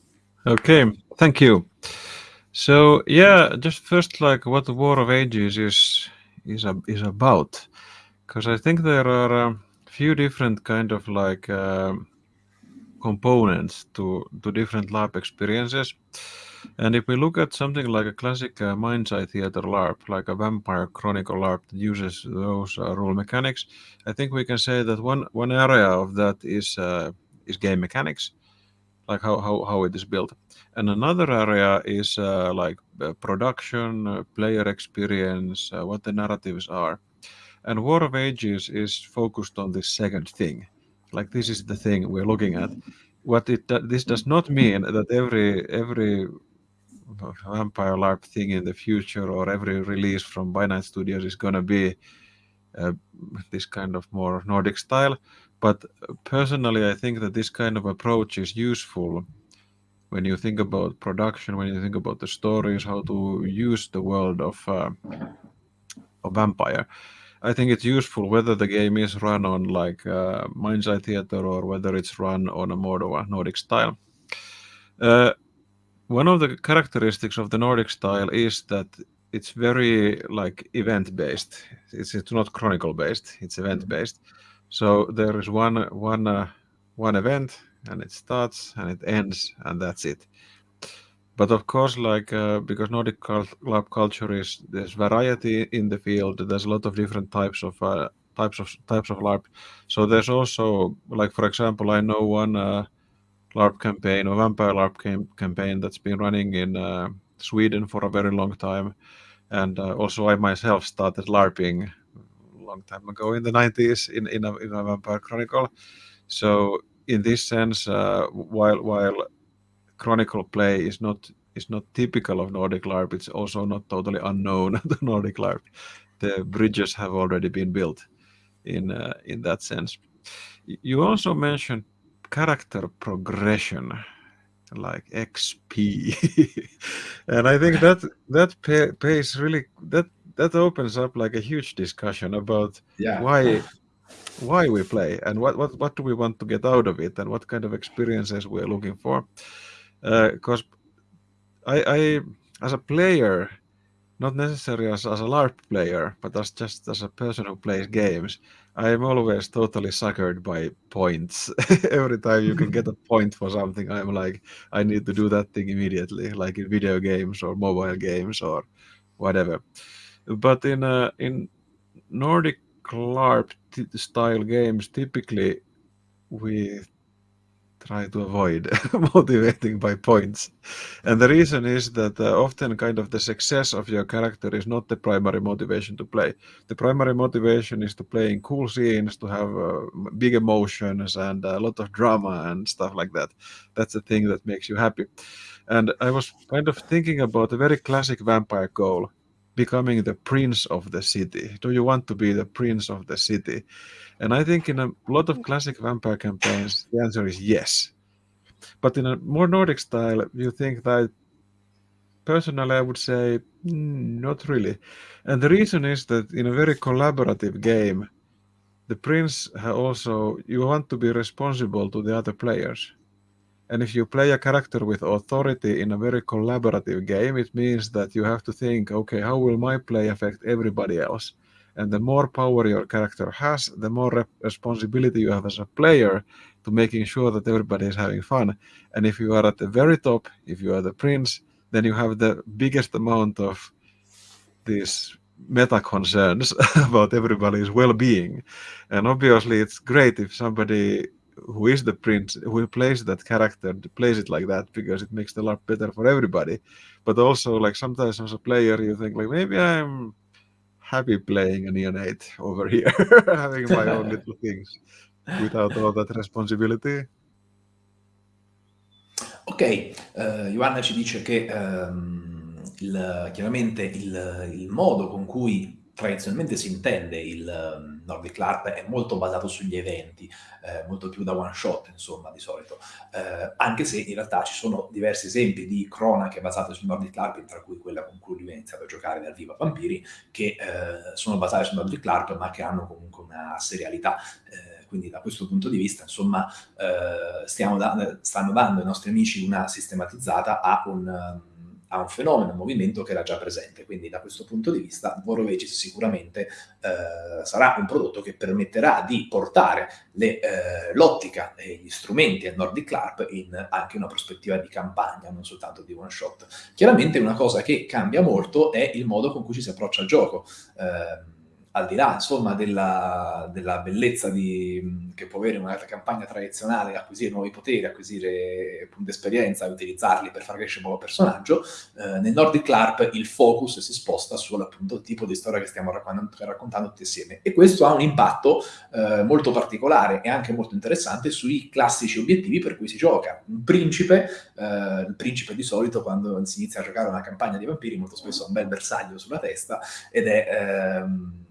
Okay, thank you. So, yeah, just first, like what the War of Ages is is is about, because I think there are a few different kind of like uh, components to to different LARP experiences. And if we look at something like a classic uh, Mind's Eye Theater LARP, like a Vampire Chronicle LARP that uses those uh, rule mechanics, I think we can say that one one area of that is uh, is game mechanics, like how, how, how it is built. And another area is uh, like uh, production, uh, player experience, what the narratives are. And War of Ages is focused on this second thing. Like this is the thing we're looking at. What it this does not mean that every every vampire LARP thing in the future or every release from Binance Studios is going to be uh, this kind of more Nordic style. But personally, I think that this kind of approach is useful when you think about production, when you think about the stories, how to use the world of, uh, vampire. I think it's useful whether the game is run on like uh, Mind's Eye Theater or whether it's run on a more Nordic style. Uh, one of the characteristics of the Nordic style is that it's very like event based. It's it's not chronicle based. It's event based. So there is one one uh, one event and it starts and it ends and that's it. But of course, like uh, because Nordic club culture is there's variety in the field. There's a lot of different types of uh, types of types of LARP. So there's also like for example, I know one uh, LARP campaign or vampire LARP cam- campaign that's been running in uh, Sweden for a very long time. And uh, also, I myself started LARPing a long time ago in the 90s in, in, a, in a Vampire Chronicle. So, in this sense, uh, while while Chronicle play is not is not typical of Nordic LARP, it's also not totally unknown to Nordic LARP. The bridges have already been built in uh, in that sense. You also mentioned character progression like XP, and I think that that pay, pays really that that opens up like a huge discussion about yeah. why why we play and what, what what do we want to get out of it and what kind of experiences we're looking for because uh, I, I as a player not necessarily as, as a larp player but as just as a person who plays games i am always totally suckered by points. Every time you can get a point for something i'm like i need to do that thing immediately like in video games or mobile games or whatever. But in uh, in nordic LARP style games, typically we try to avoid motivating by points. And the reason is that uh, often kind of the success of your character is not the primary motivation to play. The primary motivation is to play in cool scenes, to have uh, big emotions and a lot of drama and stuff like that. That's the thing that makes you happy. And I was kind of thinking about a very classic vampire goal becoming the prince of the city? Do you want to be the prince of the city? And I think in a lot of classic vampire campaigns, the answer is yes. But in a more Nordic style, you think that personally, I would say mm, not really. And the reason is that in a very collaborative game, the prince also you want to be responsible to the other players. And if you play a character with authority in a very collaborative game, it means that you have to think, okay, how will my play affect everybody else? And the more power your character has, the more responsibility you have as a player to making sure that everybody is having fun. And if you are at the very top, if you are the prince, then you have the biggest amount of these meta concerns about everybody's well-being. And obviously, it's great if somebody who is the prince who plays that character plays it like that because it makes the LARP better for everybody. But also like sometimes as a player you think like maybe i'm happy playing a neonate over here having my own little things without all that responsibility. Ok uh, Ioanna ci dice che um, il, chiaramente il, il modo con cui tradizionalmente si intende il Nordic LARP è molto basato sugli eventi, eh, molto più da one shot insomma di solito, eh, anche se in realtà ci sono diversi esempi di cronache basate sul Nordic LARP, tra cui quella con cui lui ha iniziato a giocare dal vivo a Vampiri, che eh, sono basate sul Nordic LARP ma che hanno comunque una serialità. Eh, quindi da questo punto di vista, insomma, eh, da, stanno dando ai nostri amici una sistematizzata a un a un fenomeno, un movimento che era già presente. Quindi da questo punto di vista Vorovecis sicuramente eh, sarà un prodotto che permetterà di portare eh, l'ottica e gli strumenti al Nordic LARP in anche una prospettiva di campagna, non soltanto di one shot. Chiaramente una cosa che cambia molto è il modo con cui ci si approccia al gioco. Eh, al di là insomma della, della bellezza di, che può avere una campagna tradizionale, acquisire nuovi poteri, acquisire punti esperienza e utilizzarli per far crescere un nuovo personaggio, eh, nel Nordic LARP il focus si sposta sul appunto tipo di storia che stiamo raccontando, raccontando tutti insieme e questo ha un impatto eh, molto particolare e anche molto interessante sui classici obiettivi per cui si gioca. Un principe, eh, il principe di solito quando si inizia a giocare una campagna di vampiri molto spesso ha un bel bersaglio sulla testa ed è... Ehm,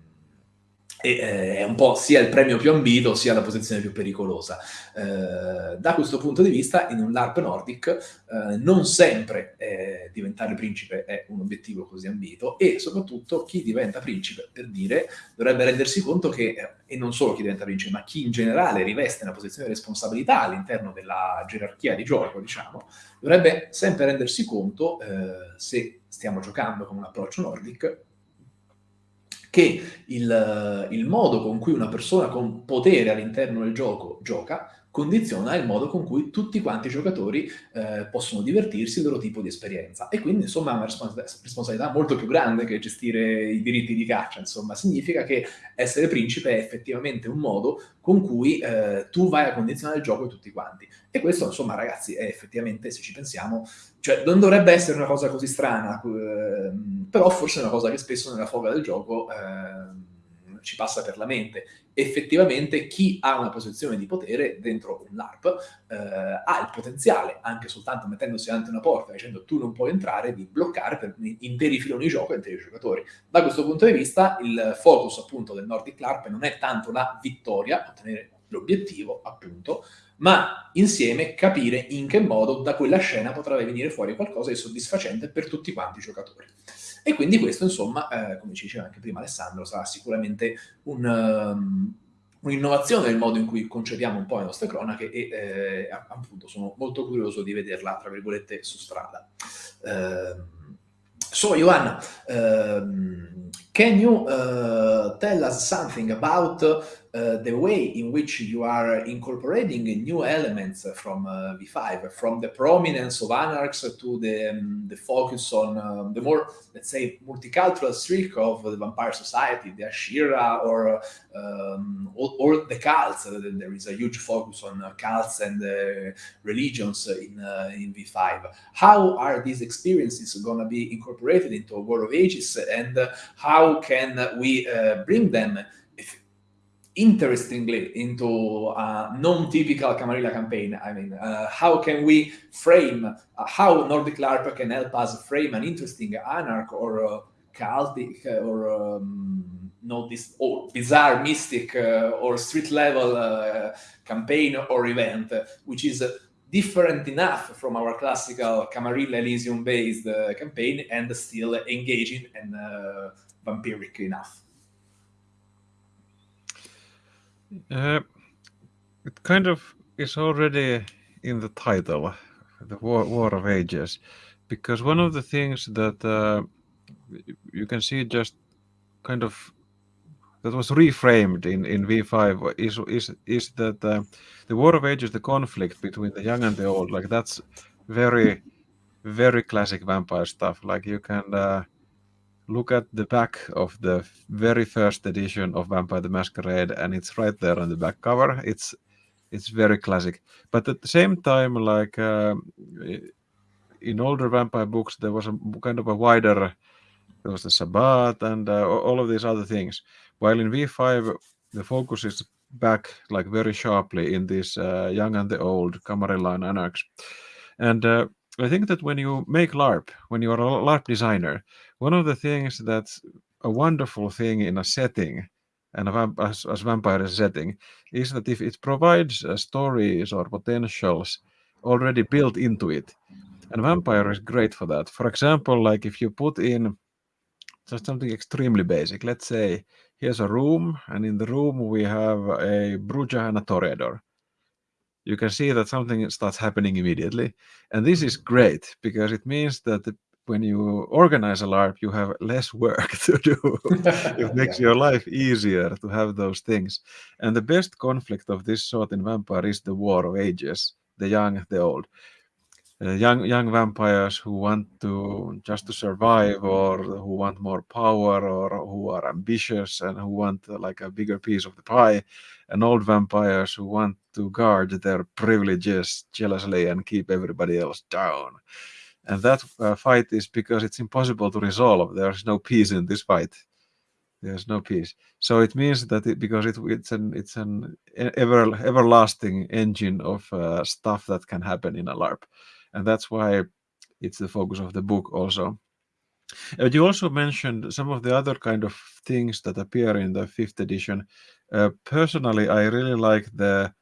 e, eh, è un po' sia il premio più ambito sia la posizione più pericolosa. Eh, da questo punto di vista, in un LARP Nordic, eh, non sempre eh, diventare principe è un obiettivo così ambito e soprattutto chi diventa principe, per dire, dovrebbe rendersi conto che, eh, e non solo chi diventa principe, ma chi in generale riveste una posizione di responsabilità all'interno della gerarchia di gioco, diciamo, dovrebbe sempre rendersi conto, eh, se stiamo giocando con un approccio Nordic, che il, il, modo con cui una persona con potere all'interno del gioco gioca condiziona il modo con cui tutti quanti i giocatori eh, possono divertirsi, il loro tipo di esperienza. E quindi, insomma, è una responsabilità molto più grande che gestire i diritti di caccia. Insomma, significa che essere principe è effettivamente un modo con cui eh, tu vai a condizionare il gioco di tutti quanti. E questo, insomma, ragazzi, è effettivamente, se ci pensiamo, cioè non dovrebbe essere una cosa così strana, eh, però forse è una cosa che spesso nella foga del gioco eh, ci passa per la mente effettivamente chi ha una posizione di potere dentro un LARP eh, ha il potenziale, anche soltanto mettendosi davanti una porta dicendo tu non puoi entrare, di bloccare per interi filoni di gioco e interi giocatori. Da questo punto di vista il focus appunto del Nordic LARP non è tanto la vittoria, ottenere l'obiettivo, appunto, ma insieme capire in che modo da quella scena potrà venire fuori qualcosa di soddisfacente per tutti quanti i giocatori. E quindi questo, insomma, eh, come ci diceva anche prima Alessandro, sarà sicuramente un, um, un'innovazione nel modo in cui concepiamo un po' le nostre cronache e eh, appunto sono molto curioso di vederla, tra virgolette, su strada. Uh, so, Joanna, uh, can you uh, tell us something about Uh, the way in which you are incorporating new elements from uh, V5, from the prominence of anarchs to the, um, the focus on um, the more, let's say, multicultural streak of the Vampire Society, the Ashira, or, um, or, the cults. There is a huge focus on uh, cults and uh, religions in, uh, in V5. How are these experiences going to be incorporated into a War of Ages, and how can we bring them interestingly into a non-typical Camarilla campaign. I mean, uh, how can we frame, uh, how Nordic LARP can help us frame an interesting anarch or uh, cultic or um, this or bizarre mystic uh, or street level uh, campaign or event, which is different enough from our classical Camarilla Elysium based uh, campaign and still engaging and vampiric enough. Uh, it kind of is already in the title, the War, War of Ages, because one of the things that uh, you can see just kind of that was reframed in, in V5 is is is that uh, the War of Ages, the conflict between the young and the old, like that's very very classic vampire stuff. Like you can uh, look at the back of the very first edition of Vampire the Masquerade, and it's right there on the back cover. It's it's very classic, but at the same time, like uh, in older vampire books, there was a kind of a wider. There was the Sabbat and uh, all of these other things. While in V5, the focus is back like very sharply in this uh, young and the old Camarilla and Anarchs. And uh, I think that when you make LARP, when you are a LARP designer, one of the things that's a wonderful thing in a setting and a as, as vampire setting is that if it provides uh, stories or potentials already built into it and vampire is great for that. For example like if you put in just something extremely basic let's say here's a room and in the room we have a bruja and a toreador. You can see that something starts happening immediately and this is great because it means that the when you organize a LARP, you have less work to do. it makes yeah. your life easier to have those things. And the best conflict of this sort in Vampire is the War of Ages, the young, the old. Uh, young young vampires who want to just to survive or who want more power or who are ambitious and who want uh, like a bigger piece of the pie and old vampires who want to guard their privileges jealously and keep everybody else down and that uh, fight is because it's impossible to resolve. There's no peace in this fight. There's no peace. So it means that it, because it, it's an it's an ever everlasting engine of uh, stuff that can happen in a larp. And that's why it's the focus of the book also. And you also mentioned some of the other kind of things that appear in the fifth edition. Uh, personally i really like the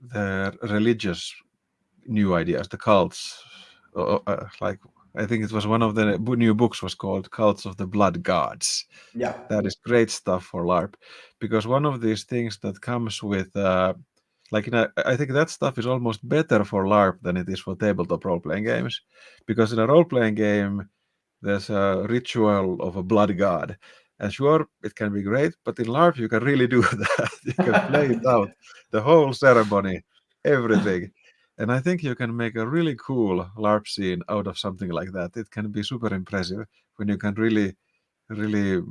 the religious new ideas the cults uh, uh, like I think it was one of the new books was called Cults of the Blood Gods. Yeah, that is great stuff for LARP because one of these things that comes with uh, like in a, I think that stuff is almost better for LARP than it is for tabletop role playing games because in a role playing game there's a ritual of a blood god. And sure, it can be great, but in LARP you can really do that. you can play it out, the whole ceremony, everything and I think you can make a really cool LARP scene out of something like that. It can be super impressive when you can really, really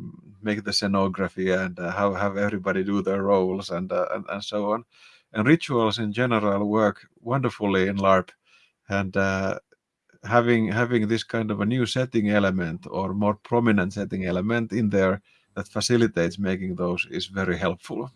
make the scenography and uh, have, have everybody do their roles and, uh, and, and so on. And rituals in general work wonderfully in LARP, and uh, having having this kind of a new setting element or more prominent setting element in there that facilitates making those is very helpful.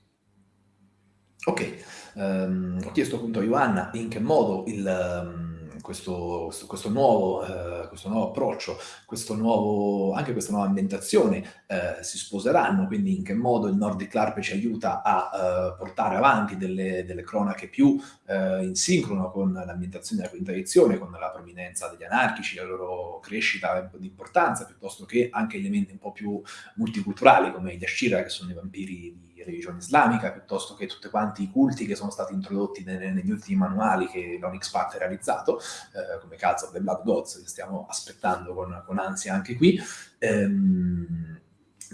Ok, um, ho chiesto appunto a Joanna in che modo il, questo, questo, questo, nuovo, eh, questo, nuovo, approccio, questo nuovo, anche questa nuova ambientazione eh, si sposeranno, quindi in che modo il Nordic LARP ci aiuta a eh, portare avanti delle, delle cronache più eh, in sincrono con l'ambientazione della quinta edizione, con la prominenza degli anarchici, la loro crescita di importanza, piuttosto che anche elementi un po' più multiculturali come gli Ashira, che sono i vampiri di religione islamica, piuttosto che tutti quanti i culti che sono stati introdotti nelle, negli ultimi manuali che l'Onyx Path ha realizzato, eh, come Cult of the Blood Gods, che stiamo aspettando con, con ansia anche qui. Ehm,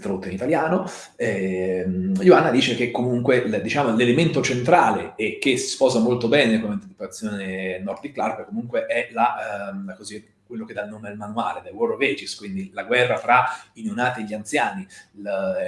tradotto in italiano, eh, Ioanna dice che comunque diciamo, l'elemento centrale e che si sposa molto bene con l'anticipazione Nordic Clark comunque è la, ehm, così, quello che dà il nome al manuale, The War of Ages, quindi la guerra fra i neonati e gli anziani,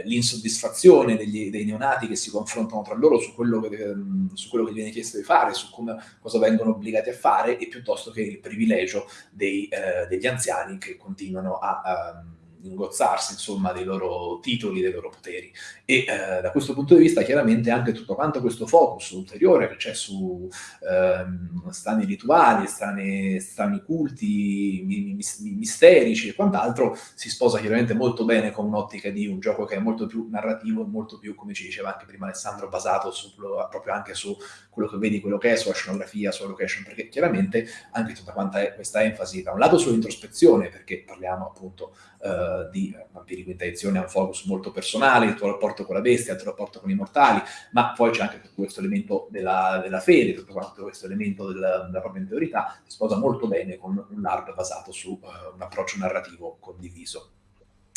l'insoddisfazione dei neonati che si confrontano tra loro su quello, che, ehm, su quello che viene chiesto di fare, su come, cosa vengono obbligati a fare, e piuttosto che il privilegio dei, eh, degli anziani che continuano a... a ehm, ingozzarsi insomma dei loro titoli, dei loro poteri. E eh, da questo punto di vista chiaramente anche tutto quanto questo focus ulteriore che c'è su ehm, strani rituali, strani, strani culti, mi, mi, misterici e quant'altro si sposa chiaramente molto bene con un'ottica di un gioco che è molto più narrativo, molto più, come ci diceva anche prima Alessandro, basato su, proprio anche su quello che vedi, quello che è, sulla scenografia, sulla location, perché chiaramente anche tutta questa enfasi da un lato sull'introspezione, perché parliamo appunto uh, di Vampiri Quinta Edizione, ha un focus molto personale, il tuo rapporto con la bestia, il tuo rapporto con i mortali, ma poi c'è anche tutto questo elemento della, della fede, tutto questo elemento del, della propria interiorità, si sposa molto bene con un LARP basato su uh, un approccio narrativo condiviso.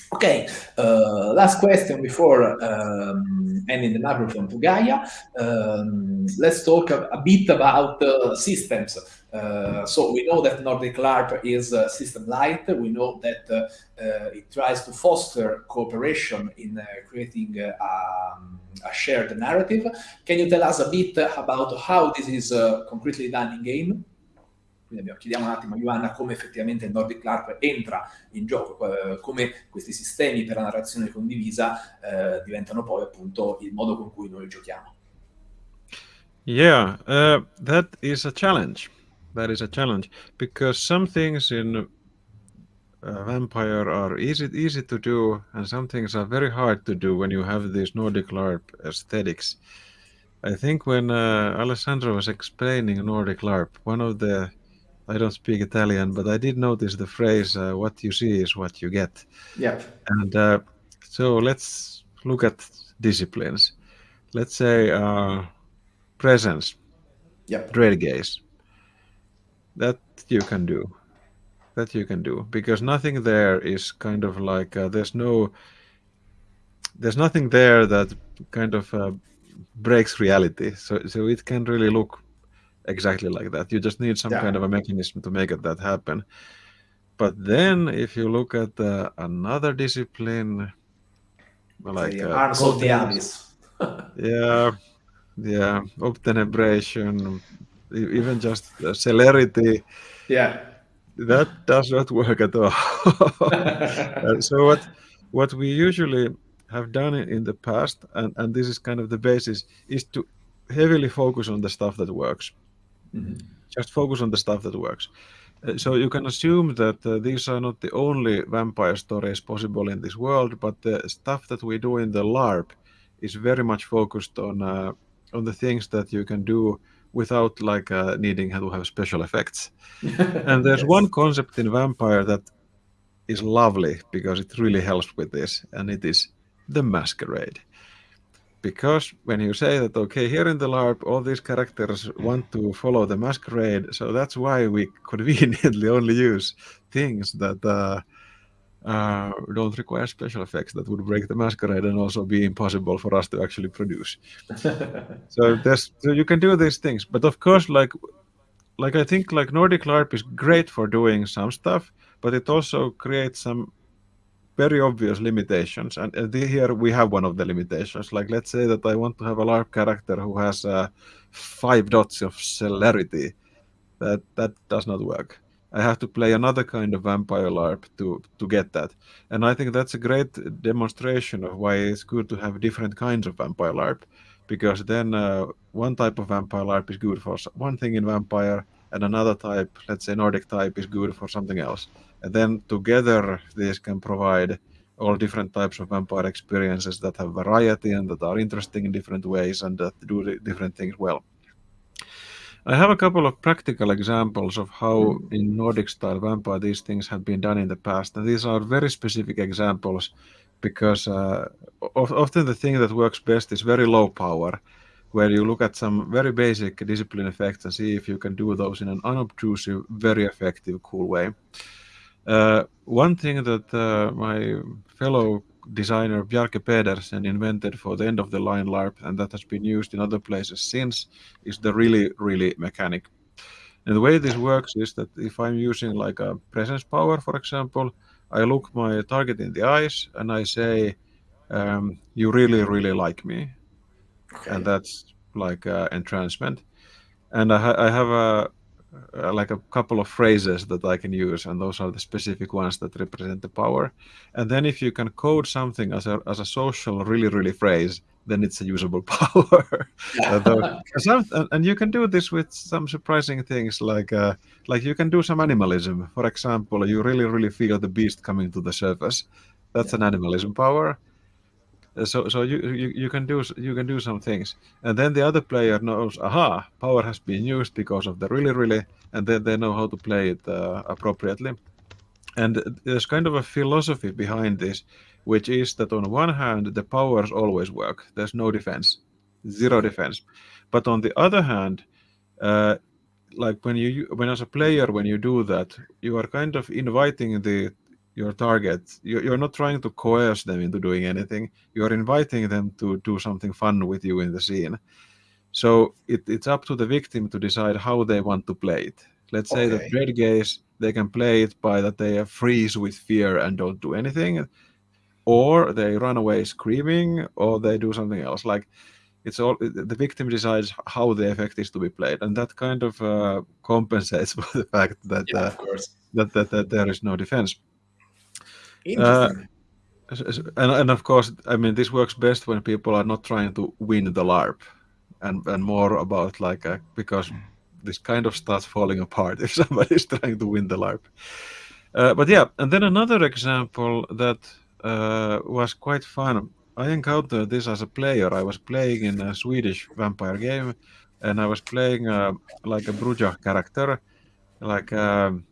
Okay, uh, last question before um, ending the microphone to Gaia. Um, let's talk a, a bit about uh, systems. Uh, so we know that Nordic LARP is uh, system light. We know that uh, uh, it tries to foster cooperation in creating um, a shared narrative. Can you tell us a bit about how this is concretely done in game? Quindi chiediamo un attimo a Ioanna come effettivamente Nordic LARP entra in gioco, eh, come questi sistemi per la narrazione condivisa eh, diventano poi appunto il modo con cui noi giochiamo. Yeah, uh, that is a challenge. That is a challenge because some things in uh, Vampire are easy easy to do, and some things are very hard to do when you have these Nordic LARP aesthetics. I think when uh, Alessandro was explaining Nordic LARP, one of the I don't speak Italian, but I did notice the phrase uh, "what you see is what you get." Yeah. And uh, so let's look at disciplines. Let's say uh, presence. Yep. Dread gaze. That you can do. That you can do because nothing there is kind of like uh, there's no there's nothing there that kind of uh, breaks reality. So so it can really look exactly like that. You just need some yeah. kind of a mechanism to make it that happen. But then, if you look at uh, another discipline, like uh, of the abyss, yeah, yeah, obtenebration, even just celerity, yeah, that does not work at all. Uh, so what what we usually have done in the past, and, and this is kind of the basis, is to heavily focus on the stuff that works. Mm-hmm. Just focus on the stuff that works. Uh, so you can assume that uh, these are not the only vampire stories possible in this world, but the stuff that we do in the LARP is very much focused on uh, on the things that you can do without like uh, needing to have special effects. and there's yes. one concept in vampire that is lovely because it really helps with this, and it is the masquerade because when you say that okay here in the larp all these characters want to follow the masquerade so that's why we conveniently only use things that uh, uh, don't require special effects that would break the masquerade and also be impossible for us to actually produce. So there's so you can do these things but of course like like i think like nordic larp is great for doing some stuff but it also creates some very obvious limitations. And uh, here we have one of the limitations. Like let's say that i want to have a larp character who has uh, five dots of celerity. That that does not work i have to play another kind of vampire larp to to get that and i think that's a great demonstration of why it's good to have different kinds of vampire larp because then uh, one type of vampire larp is good for one thing in vampire and another type, let's say Nordic type, is good for something else. And then together, these can provide all different types of vampire experiences that have variety and that are interesting in different ways and that do different things well. I have a couple of practical examples of how in Nordic style vampire these things have been done in the past, and these are very specific examples because uh, often the thing that works best is very low power, where you look at some very basic discipline effects and see if you can do those in an unobtrusive, very effective, cool way. Uh, one thing that uh, my fellow designer Bjarke Pedersen invented for the end of the line LARP, and that has been used in other places since, is the really, really mechanic. And the way this works is that if I'm using like a presence power, for example, I look my target in the eyes and I say, um, "You really, really like me," okay. and that's like uh, entrancement. And I, ha- I have a uh, like a couple of phrases that I can use, and those are the specific ones that represent the power. And then if you can code something as a as a social really really phrase, then it's a usable power. some, and you can do this with some surprising things, like uh, like you can do some animalism. For example, you really really feel the beast coming to the surface. That's yeah. an animalism power so so you, you you can do you can do some things. And then the other player knows aha power has been used because of the really really and then they know how to play it uh, appropriately. And there's kind of a philosophy behind this which is that on one hand the powers always work. There's no defense zero defense. But on the other hand uh, like when you when as a player when you do that you are kind of inviting the your target. You're not trying to coerce them into doing anything. You're inviting them to do something fun with you in the scene. So it, it's up to the victim to decide how they want to play it. Let's say that dread gaze, they can play it by that they freeze with fear and don't do anything, or they run away screaming, or they do something else. Like it's all the victim decides how the effect is to be played, and that kind of uh, compensates for the fact that, yeah, uh, that, that that there is no defense. Uh, and, and of course, I mean, this works best when people are not trying to win the LARP, and and more about like a, because this kind of starts falling apart if somebody is trying to win the LARP. Uh, but yeah, and then another example that uh, was quite fun. I encountered this as a player. I was playing in a Swedish vampire game, and I was playing uh, like a Bruja character, like. Um,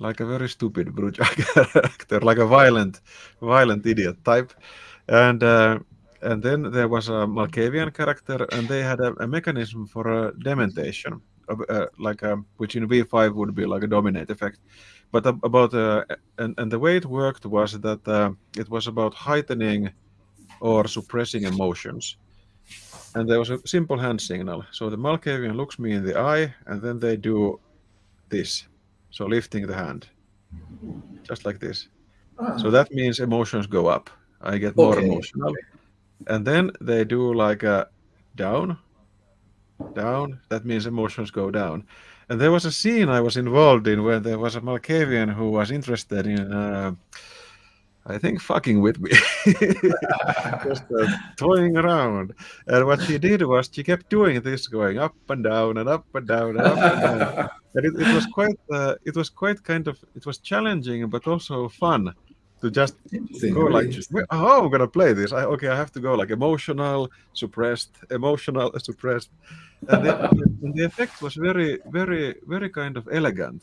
like a very stupid Bruja character, like a violent, violent idiot type, and uh, and then there was a Malkavian character, and they had a, a mechanism for a dementation, uh, like a, which in V5 would be like a dominate effect. But about uh, and and the way it worked was that uh, it was about heightening or suppressing emotions. And there was a simple hand signal. So the Malkavian looks me in the eye, and then they do this. So lifting the hand, just like this. Ah. So that means emotions go up. I get more okay. emotional. And then they do like a down, down. That means emotions go down. And there was a scene I was involved in where there was a Malkavian who was interested in uh, I think fucking with me, just uh, toying around. And what she did was she kept doing this, going up and down and up and down and up and down. and it, it was quite, uh, it was quite kind of, it was challenging but also fun to just go like, oh, I'm gonna play this. I, okay, I have to go like emotional, suppressed, emotional, suppressed, and the, and the effect was very, very, very kind of elegant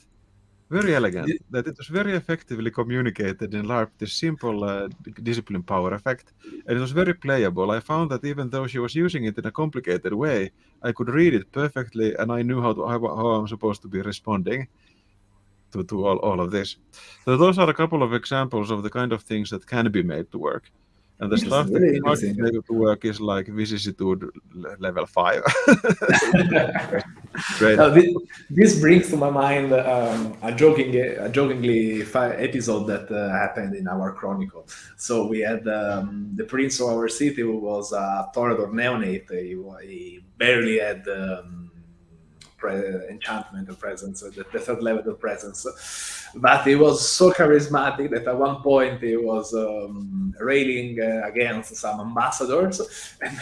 very elegant. That it was very effectively communicated in LARP, this simple uh, discipline power effect, and it was very playable. I found that even though she was using it in a complicated way, I could read it perfectly, and I knew how to, how, how I'm supposed to be responding to, to all, all of this. So those are a couple of examples of the kind of things that can be made to work. And the stuff really that able to work is like vicissitude level five. Great. Uh, this, this, brings to my mind um, a joking, a jokingly episode that uh, happened in our chronicle. So we had um, the prince of our city who was a Toreador neonate. He, he barely had um, enchantment and presence, the, the, third level of presence. But he was so charismatic that at one point he was um, railing uh, against some ambassadors, and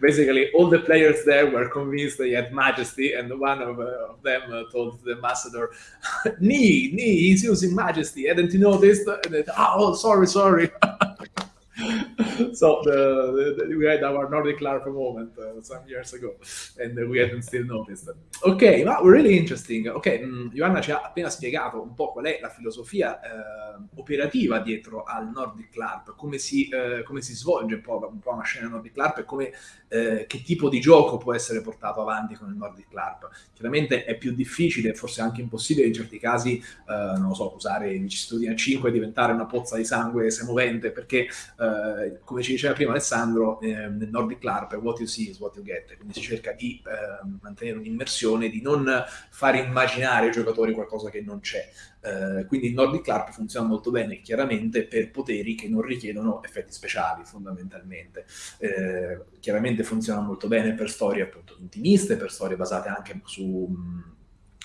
basically all the players there were convinced he had majesty, and one of, uh, of them uh, told the ambassador, "Nee, nee, he's using majesty. Hadn't you noticed?" And they, oh, sorry, sorry. so the, the, we had our Nordic LARP moment uh, some years ago and we hadn't still noticed. Ok, ma really interesting. Ok, mh, Joanna ci ha appena spiegato un po' qual è la filosofia eh, operativa dietro al Nordic LARP, come si, eh, come si svolge un po', un po' una scena Nordic LARP e come, eh, che tipo di gioco può essere portato avanti con il Nordic LARP. Chiaramente è più difficile, forse anche impossibile in certi casi, eh, non lo so, usare i vicissitudini a 5 e diventare una pozza di sangue semovente perché eh, come ci diceva prima Alessandro, eh, nel Nordic LARP what you see is what you get, quindi si cerca di eh, mantenere un'immersione, di non fare immaginare ai giocatori qualcosa che non c'è. Eh, quindi il Nordic LARP funziona molto bene, chiaramente, per poteri che non richiedono effetti speciali, fondamentalmente. Eh, chiaramente funziona molto bene per storie appunto intimiste, per storie basate anche su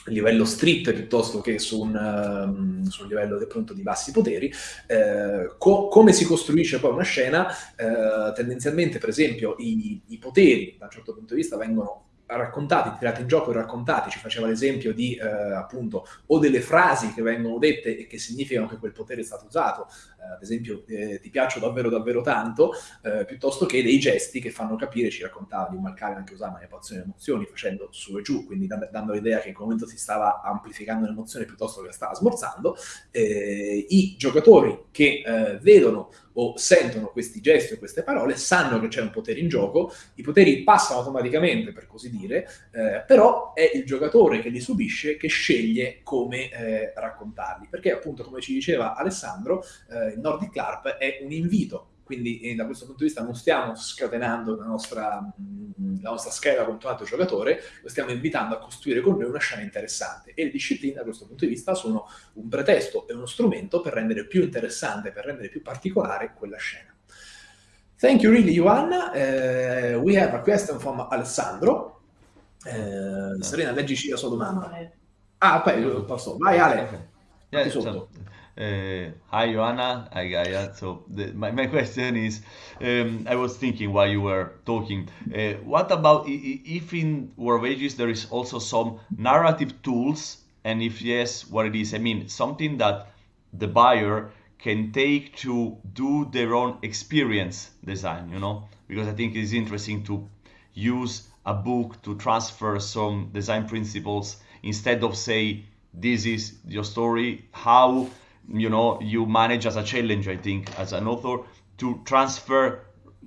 livello street piuttosto che su un, um, su un livello appunto, di bassi poteri, eh, co- come si costruisce poi una scena, eh, tendenzialmente per esempio i, i poteri da un certo punto di vista vengono raccontati, tirati in gioco e raccontati, ci faceva l'esempio di eh, appunto o delle frasi che vengono dette e che significano che quel potere è stato usato, eh, ad esempio eh, ti piaccio davvero davvero tanto, eh, piuttosto che dei gesti che fanno capire, ci raccontava di un Malcare anche usava manipolazione delle emozioni facendo su e giù, quindi dando, dando l'idea che in quel momento si stava amplificando l'emozione piuttosto che la stava smorzando, eh, i giocatori che eh, vedono o sentono questi gesti o queste parole sanno che c'è un potere in gioco, i poteri passano automaticamente per così dire, eh, però è il giocatore che li subisce che sceglie come eh, raccontarli, perché appunto come ci diceva Alessandro, eh, il Nordic LARP è un invito quindi eh, da questo punto di vista non stiamo scatenando la nostra, mh, la nostra scheda contro un altro giocatore, lo stiamo invitando a costruire con noi una scena interessante e le discipline da questo punto di vista sono un pretesto e uno strumento per rendere più interessante, per rendere più particolare quella scena. Thank you really, Joanna. Uh, we have a question from Alessandro. Uh, Serena, leggici la sua domanda. Ah, poi posso. Vai Ale. Yeah, so, Uh, hi, Joanna. Hi, Gaia. So the, my, my question is, um, I was thinking while you were talking, uh, what about if in War of Ages there is also some narrative tools, and if yes, what it is? I mean, something that the buyer can take to do their own experience design, you know? Because I think it's interesting to use a book to transfer some design principles instead of say, this is your story, how you know you manage as a challenge i think as an author to transfer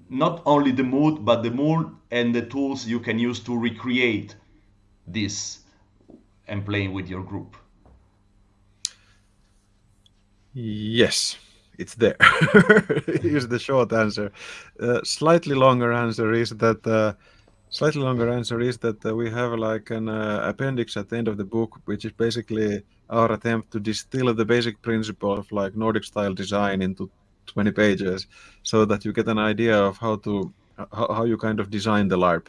not only the mood but the mood and the tools you can use to recreate this and playing with your group. Yes it's there. Here's the short answer. Uh, slightly longer answer is that uh, slightly longer answer is that uh, we have like an uh, appendix at the end of the book which is basically our attempt to distill the basic principle of like Nordic style design into 20 pages so that you get an idea of how to how, how you kind of design the LARP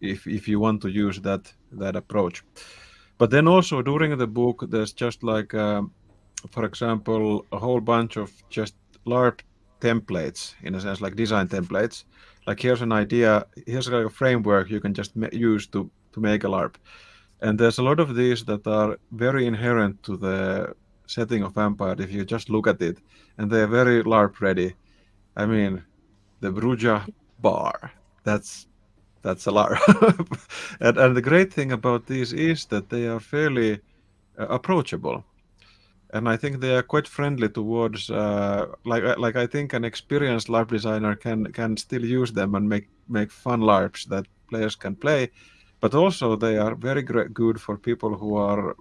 if if you want to use that that approach. But then also during the book there's just like uh, for example a whole bunch of just LARP templates in a sense like design templates like here's an idea here's like a framework you can just use to to make a larp. And there's a lot of these that are very inherent to the setting of vampire if you just look at it and they're very larp ready. I mean the bruja bar that's that's a larp. And, and the great thing about these is that they are fairly uh, approachable and I think they are quite friendly towards uh, like uh, like I think an experienced LARP designer can can still use them and make make fun LARPs that players can play, but also they are very good for people who are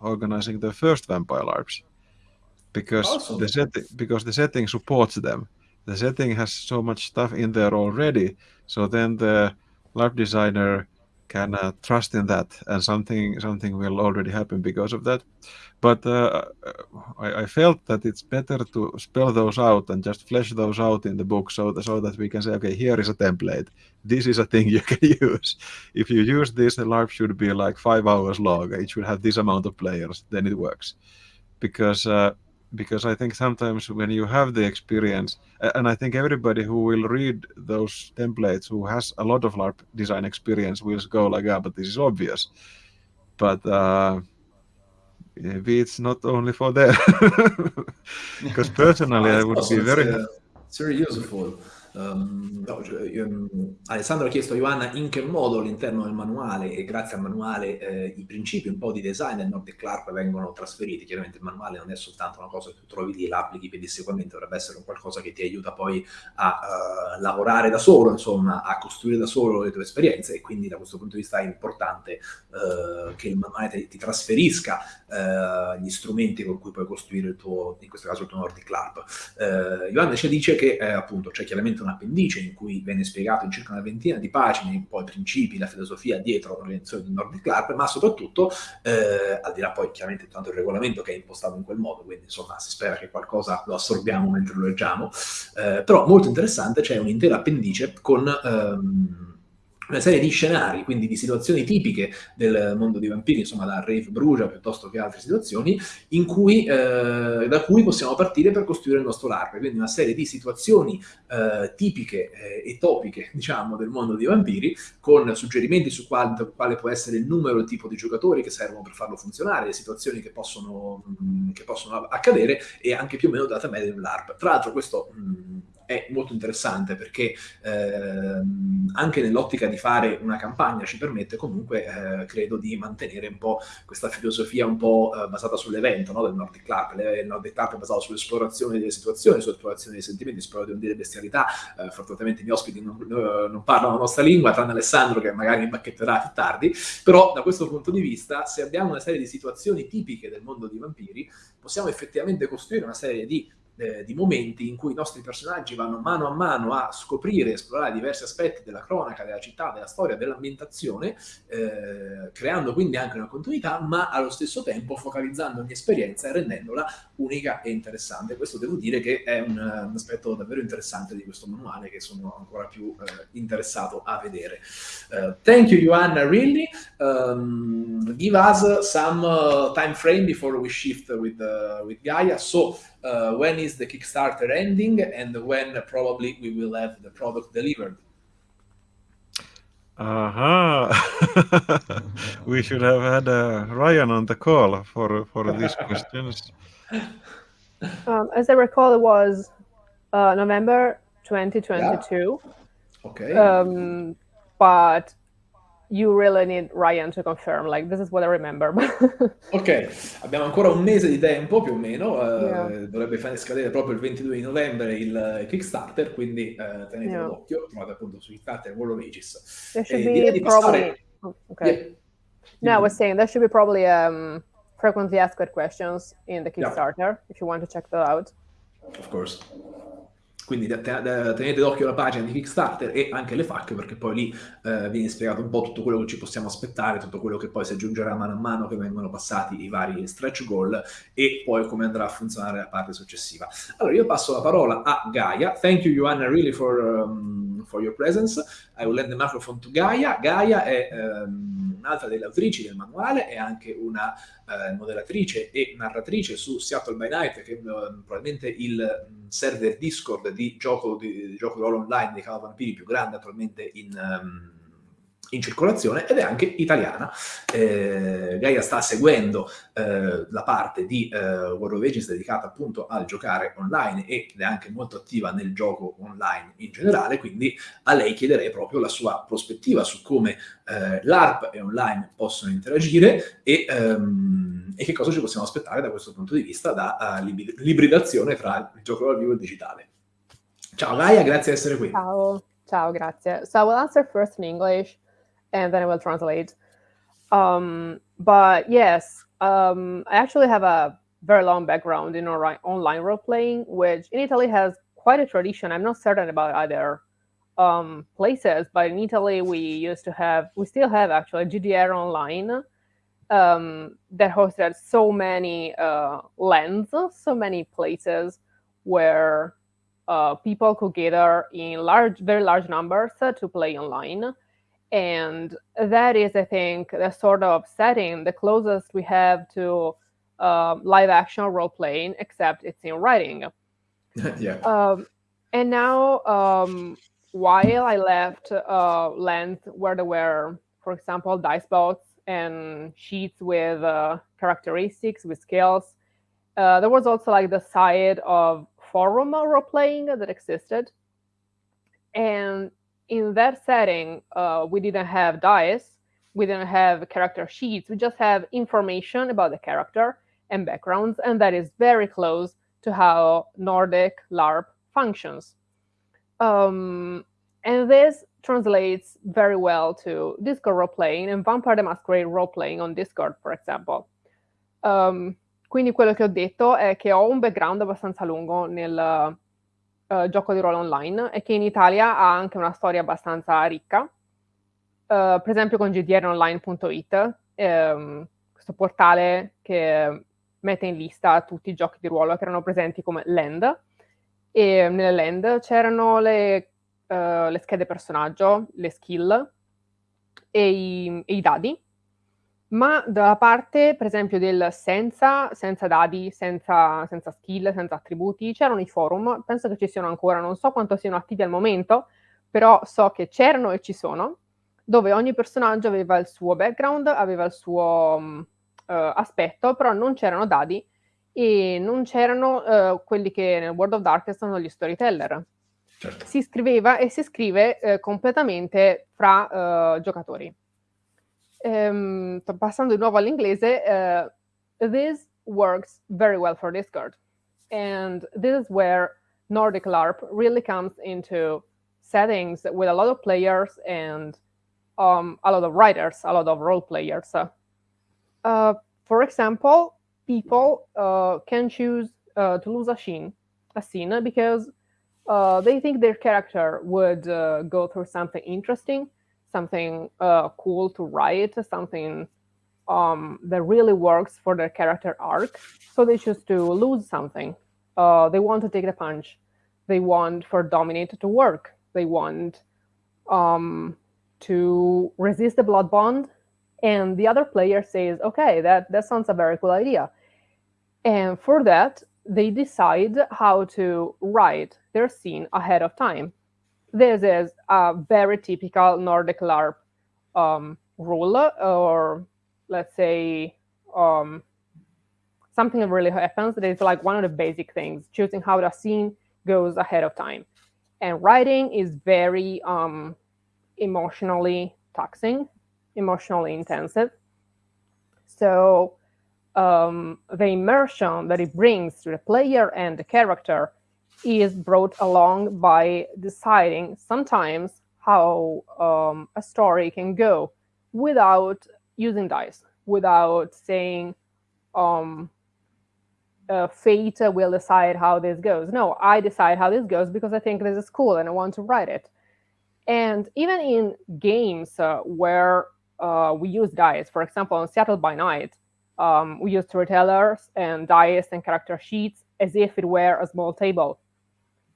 organizing their first vampire LARPs because awesome. the setting because the setting supports them. The setting has so much stuff in there already, so then the LARP designer can uh, trust in that, and something something will already happen because of that. But uh, I, I, felt that it's better to spell those out and just flesh those out in the book, so that, so that we can say, okay, here is a template. This is a thing you can use. If you use this, the LARP should be like five hours long. It should have this amount of players. Then it works, because uh, because I think sometimes when you have the experience, and I think everybody who will read those templates who has a lot of LARP design experience will go like, yeah, but this is obvious. But uh, maybe it's not only for them. Because personally, I would be very... Uh, it's very useful. Um, no, io, Alessandro ha chiesto a Ioanna in che modo all'interno del manuale e grazie al manuale eh, i principi un po' di design del Nordic Clark vengono trasferiti. Chiaramente il manuale non è soltanto una cosa che tu trovi lì e l'applichi pedissequamente, dovrebbe essere un qualcosa che ti aiuta poi a uh, lavorare da solo, insomma, a costruire da solo le tue esperienze e quindi da questo punto di vista è importante uh, che il manuale ti, ti trasferisca uh, gli strumenti con cui puoi costruire il tuo, in questo caso il tuo Nordic Clark. Ioanna ci dice che appunto c'è chiaramente un appendice in cui viene spiegato in circa una ventina di pagine un po' i principi, la filosofia dietro l'organizzazione del Nordic Club, ma soprattutto, eh, al di là poi chiaramente tanto il regolamento che è impostato in quel modo, quindi insomma si spera che qualcosa lo assorbiamo mentre lo leggiamo, eh, però molto interessante, c'è un'intera appendice con... Ehm, una serie di scenari, quindi di situazioni tipiche del mondo dei vampiri, insomma la Rave Brugia piuttosto che altre situazioni, cui, eh, da cui possiamo partire per costruire il nostro LARP, quindi una serie di situazioni eh, tipiche eh, e topiche, diciamo, del mondo dei vampiri, con suggerimenti su quale, quale, può essere il numero e il tipo di giocatori che servono per farlo funzionare, le situazioni che possono, mh, mm, che possono accadere e anche più o meno data media di un LARP. Tra l'altro questo... Mh, mm, è molto interessante perché ehm, anche nell'ottica di fare una campagna ci permette comunque, eh, credo, di mantenere un po' questa filosofia un po' eh, basata sull'evento no? del Nordic Club. Il Nordic Club è basato sull'esplorazione delle situazioni, sull'esplorazione dei sentimenti, non dire bestialità. Eh, fortunatamente i miei ospiti non, non, parlano la nostra lingua, tranne Alessandro che magari mi bacchetterà più tardi, però da questo punto di vista, se abbiamo una serie di situazioni tipiche del mondo dei vampiri, possiamo effettivamente costruire una serie di eh, di momenti in cui i nostri personaggi vanno mano a mano a scoprire e esplorare diversi aspetti della cronaca, della città, della storia, dell'ambientazione, eh, creando quindi anche una continuità, ma allo stesso tempo focalizzando ogni esperienza e rendendola unica e interessante. Questo devo dire che è un, un aspetto davvero interessante di questo manuale che sono ancora più eh, interessato a vedere. Uh, thank you, Joanna, really. Um, give us some uh, time frame before we shift with, uh, with Gaia. So, uh, when is the Kickstarter ending and when probably we will have the product delivered. Aha! Uh-huh. we should have had uh, Ryan on the call for for these questions. Um, as I recall, it was uh, November 2022. Yeah. Okay. Um, but you really need Ryan to confirm, like this is what I remember. ok, abbiamo ancora un mese di tempo più o meno, uh, yeah. dovrebbe fare scadere proprio il 22 di novembre il Kickstarter, quindi uh, tenete yeah. d'occhio, trovate appunto su Kickstarter World of Ages. There should e be probably... Passare... Oh, okay. Yeah. No, I was saying there should be probably um, frequently asked questions in the Kickstarter if you want to check that out. Of course. Quindi tenete d'occhio la pagina di Kickstarter e anche le FAQ perché poi lì eh, viene spiegato un po' tutto quello che ci possiamo aspettare, tutto quello che poi si aggiungerà mano a mano che vengono passati i vari stretch goal e poi come andrà a funzionare la parte successiva. Allora io passo la parola a Gaia. Thank you Joanna really for, um, for your presence. I will lend the microphone to Gaia. Gaia è um, un'altra delle autrici del manuale, è anche una uh, modellatrice e narratrice su Seattle by Night che è uh, probabilmente il server Discord di gioco di, di gioco di ruolo online dei Cava Vampiri più grande attualmente in, um, in circolazione ed è anche italiana. Eh, Gaia sta seguendo eh, la parte di eh, World of Ages dedicata appunto al giocare online ed è anche molto attiva nel gioco online in generale, quindi a lei chiederei proprio la sua prospettiva su come eh, l'ARP e online possono interagire e, um, e, che cosa ci possiamo aspettare da questo punto di vista da uh, l'ibridazione tra il gioco dal vivo e il digitale. Ciao Gaia, grazie di essere qui. Ciao, ciao, grazie. So I will answer first in English and then I will translate. Um, but yes, um, I actually have a very long background in online role playing, which in Italy has quite a tradition. I'm not certain about other um, places, but in Italy we used to have, we still have actually GDR Online um, that hosted so many uh, lands, so many places where uh, people could gather in large, very large numbers uh, to play online. And that is, I think, the sort of setting, the closest we have to uh, live action role playing, except it's in writing. yeah. Um, and now, um, while I left uh, lands where there were, for example, dice boats and sheets with uh, characteristics, with skills, uh, there was also like the side of forum role playing that existed. And in that setting, uh, we didn't have dice, we didn't have character sheets, we just have information about the character and backgrounds, and that is very close to how Nordic LARP functions. Um, and this translates very well to Discord role playing and Vampire the Masquerade role playing on Discord, for example. Um, quindi quello che ho detto è che ho un background abbastanza lungo nel uh, gioco di ruolo online e che in Italia ha anche una storia abbastanza ricca. Uh, per esempio con gdronline.it, ehm, questo portale che mette in lista tutti i giochi di ruolo che erano presenti come land e nelle land c'erano le, uh, le schede personaggio, le skill e i, e i, dadi, ma dalla parte, per esempio, del senza, senza dadi, senza, senza skill, senza attributi, c'erano i forum, penso che ci siano ancora, non so quanto siano attivi al momento, però so che c'erano e ci sono, dove ogni personaggio aveva il suo background, aveva il suo um, uh, aspetto, però non c'erano dadi e non c'erano uh, quelli che nel World of Darkness sono gli storyteller. Certo. Si scriveva e si scrive uh, completamente fra giocatori. Um, passando di nuovo all'inglese, this works very well for Discord. And this is where Nordic LARP really comes into settings with a lot of players and um, a lot of writers, a lot of role players. Uh, for example, people uh, can choose uh, to lose a scene, a scene because uh, they think their character would uh, go through something interesting, something uh, cool to write, something um, that really works for their character arc. So they choose to lose something. they want to take the punch. They want for Dominate to work. They want um, to resist the blood bond and the other player says, okay, that, that sounds a very cool idea. And for that, they decide how to write their scene ahead of time. This is a very typical Nordic LARP um, rule, or let's say um, something really happens that is like one of the basic things, choosing how the scene goes ahead of time. And writing is very um, emotionally taxing emotionally intensive. So um, the immersion that it brings to the player and the character is brought along by deciding sometimes how um, a story can go without using dice, without saying um, uh, fate will decide how this goes. No, I decide how this goes because I think this is cool and I want to write it. And even in games uh, where uh, we use dice. For example, in Seattle by Night, um, we use storytellers and dice and character sheets as if it were a small table.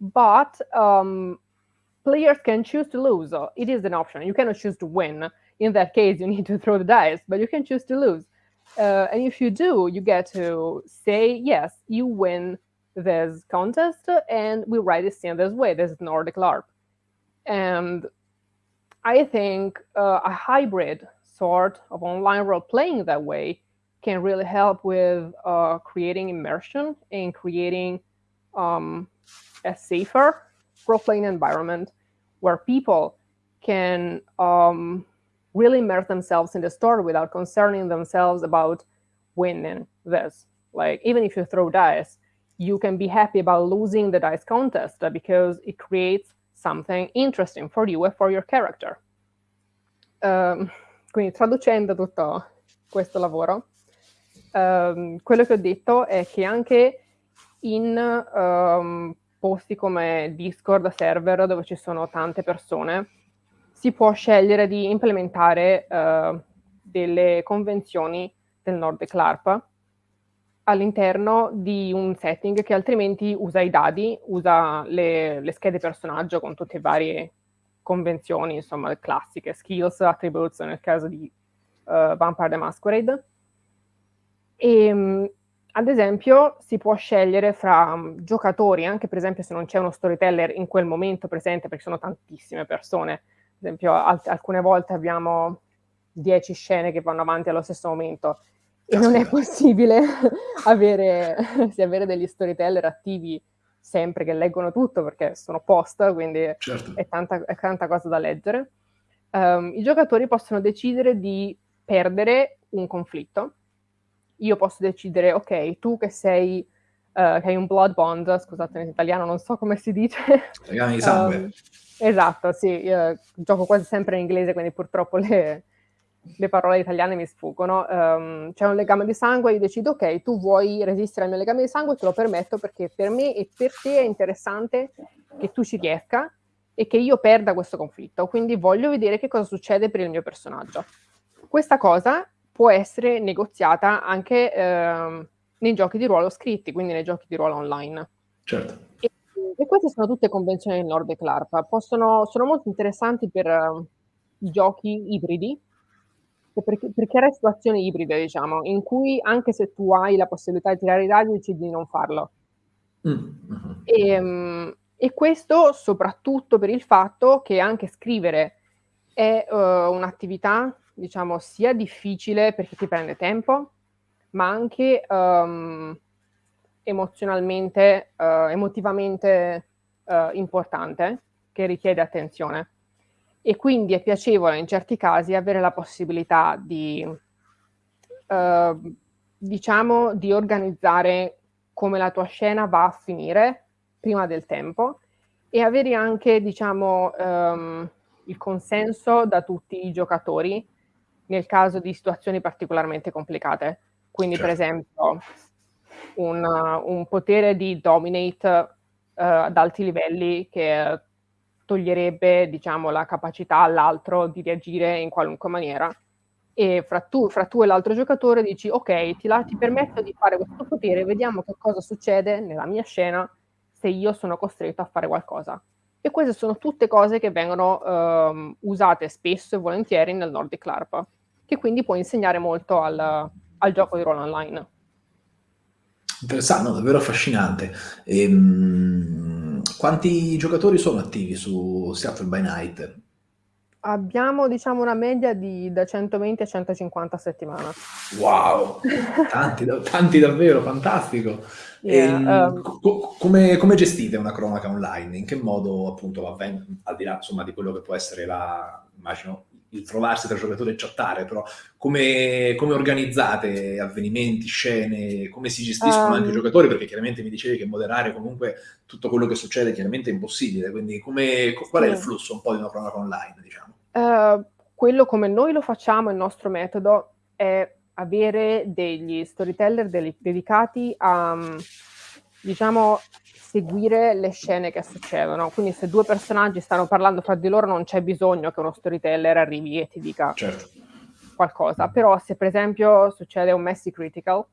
But um, players can choose to lose. It is an option. You cannot choose to win. In that case, you need to throw the dice, but you can choose to lose. Uh, and if you do, you get to say, yes, you win this contest, and we write it in this way. This is Nordic LARP. And I think uh, a hybrid sort of online role playing that way can really help with uh, creating immersion and creating um, a safer playing environment where people can um, really immerse themselves in the story without concerning themselves about winning this. Like, even if you throw dice, you can be happy about losing the dice contest because it creates something interesting for you and for your character. Um, quindi traducendo tutto questo lavoro, um, quello che ho detto è che anche in um, posti come Discord server dove ci sono tante persone, si può scegliere di implementare uh, delle convenzioni del Nordic LARP all'interno di un setting che altrimenti usa i dadi, usa le, le schede personaggio con tutte le varie convenzioni, insomma, classiche, skills, attributes nel caso di uh, Vampire the Masquerade. E, um, ad esempio, si può scegliere fra um, giocatori, anche per esempio se non c'è uno storyteller in quel momento presente, perché sono tantissime persone. Ad esempio, al- alcune volte abbiamo 10 scene che vanno avanti allo stesso momento e non è possibile avere, sì, avere degli storyteller attivi sempre che leggono tutto perché sono post, quindi certo. è, tanta, è, tanta, cosa da leggere. Um, I giocatori possono decidere di perdere un conflitto. Io posso decidere, ok, tu che sei, uh, che hai un blood bond, scusate in italiano non so come si dice. Legame di sangue. Um, esatto, sì, io gioco quasi sempre in inglese, quindi purtroppo le, le parole italiane mi sfuggono, um, c'è un legame di sangue, io decido ok, tu vuoi resistere al mio legame di sangue, te lo permetto perché per me e per te è interessante che tu ci riesca e che io perda questo conflitto, quindi voglio vedere che cosa succede per il mio personaggio. Questa cosa può essere negoziata anche um, nei giochi di ruolo scritti, quindi nei giochi di ruolo online. Certo. E, e queste sono tutte convenzioni del Nordic LARP, Possono, sono molto interessanti per uh, i giochi ibridi, per, per creare situazioni ibride, diciamo, in cui anche se tu hai la possibilità di tirare i dadi, decidi di non farlo. Mm-hmm. E, ehm, e, questo soprattutto per il fatto che anche scrivere è uh, un'attività, diciamo, sia difficile perché ti prende tempo, ma anche um, emozionalmente, uh, emotivamente uh, importante, che richiede attenzione. E quindi è piacevole in certi casi avere la possibilità di, eh, diciamo, di organizzare come la tua scena va a finire prima del tempo e avere anche, diciamo, ehm, il consenso da tutti i giocatori nel caso di situazioni particolarmente complicate. Quindi, certo. per esempio, un, un, potere di dominate uh, ad alti livelli che toglierebbe diciamo, la capacità all'altro di reagire in qualunque maniera. E fra tu, fra tu e l'altro giocatore dici, ok, ti, la, ti permetto di fare questo potere, vediamo che cosa succede nella mia scena se io sono costretto a fare qualcosa. E queste sono tutte cose che vengono um, usate spesso e volentieri nel Nordic LARP, che quindi può insegnare molto al, al gioco di ruolo online. Interessante, no, davvero affascinante. Ehm quanti giocatori sono attivi su Seattle by Night? Abbiamo diciamo una media di da 120 a 150 a settimana. Wow, tanti, tanti davvero, fantastico. Yeah, um, co- come, come, gestite una cronaca online? In che modo appunto avven- al di là insomma, di quello che può essere la, immagino, il trovarsi tra giocatori e chattare, però come, come, organizzate avvenimenti, scene, come si gestiscono um, anche i ehm. giocatori? Perché chiaramente mi dicevi che moderare comunque tutto quello che succede chiaramente è impossibile, quindi come, qual è il flusso un po' di una cronaca online, diciamo? Uh, quello come noi lo facciamo, il nostro metodo, è avere degli storyteller dedicati a, diciamo, seguire le scene che succedono. Quindi se due personaggi stanno parlando fra di loro non c'è bisogno che uno storyteller arrivi e ti dica certo. qualcosa. Però se per esempio succede un messy critical,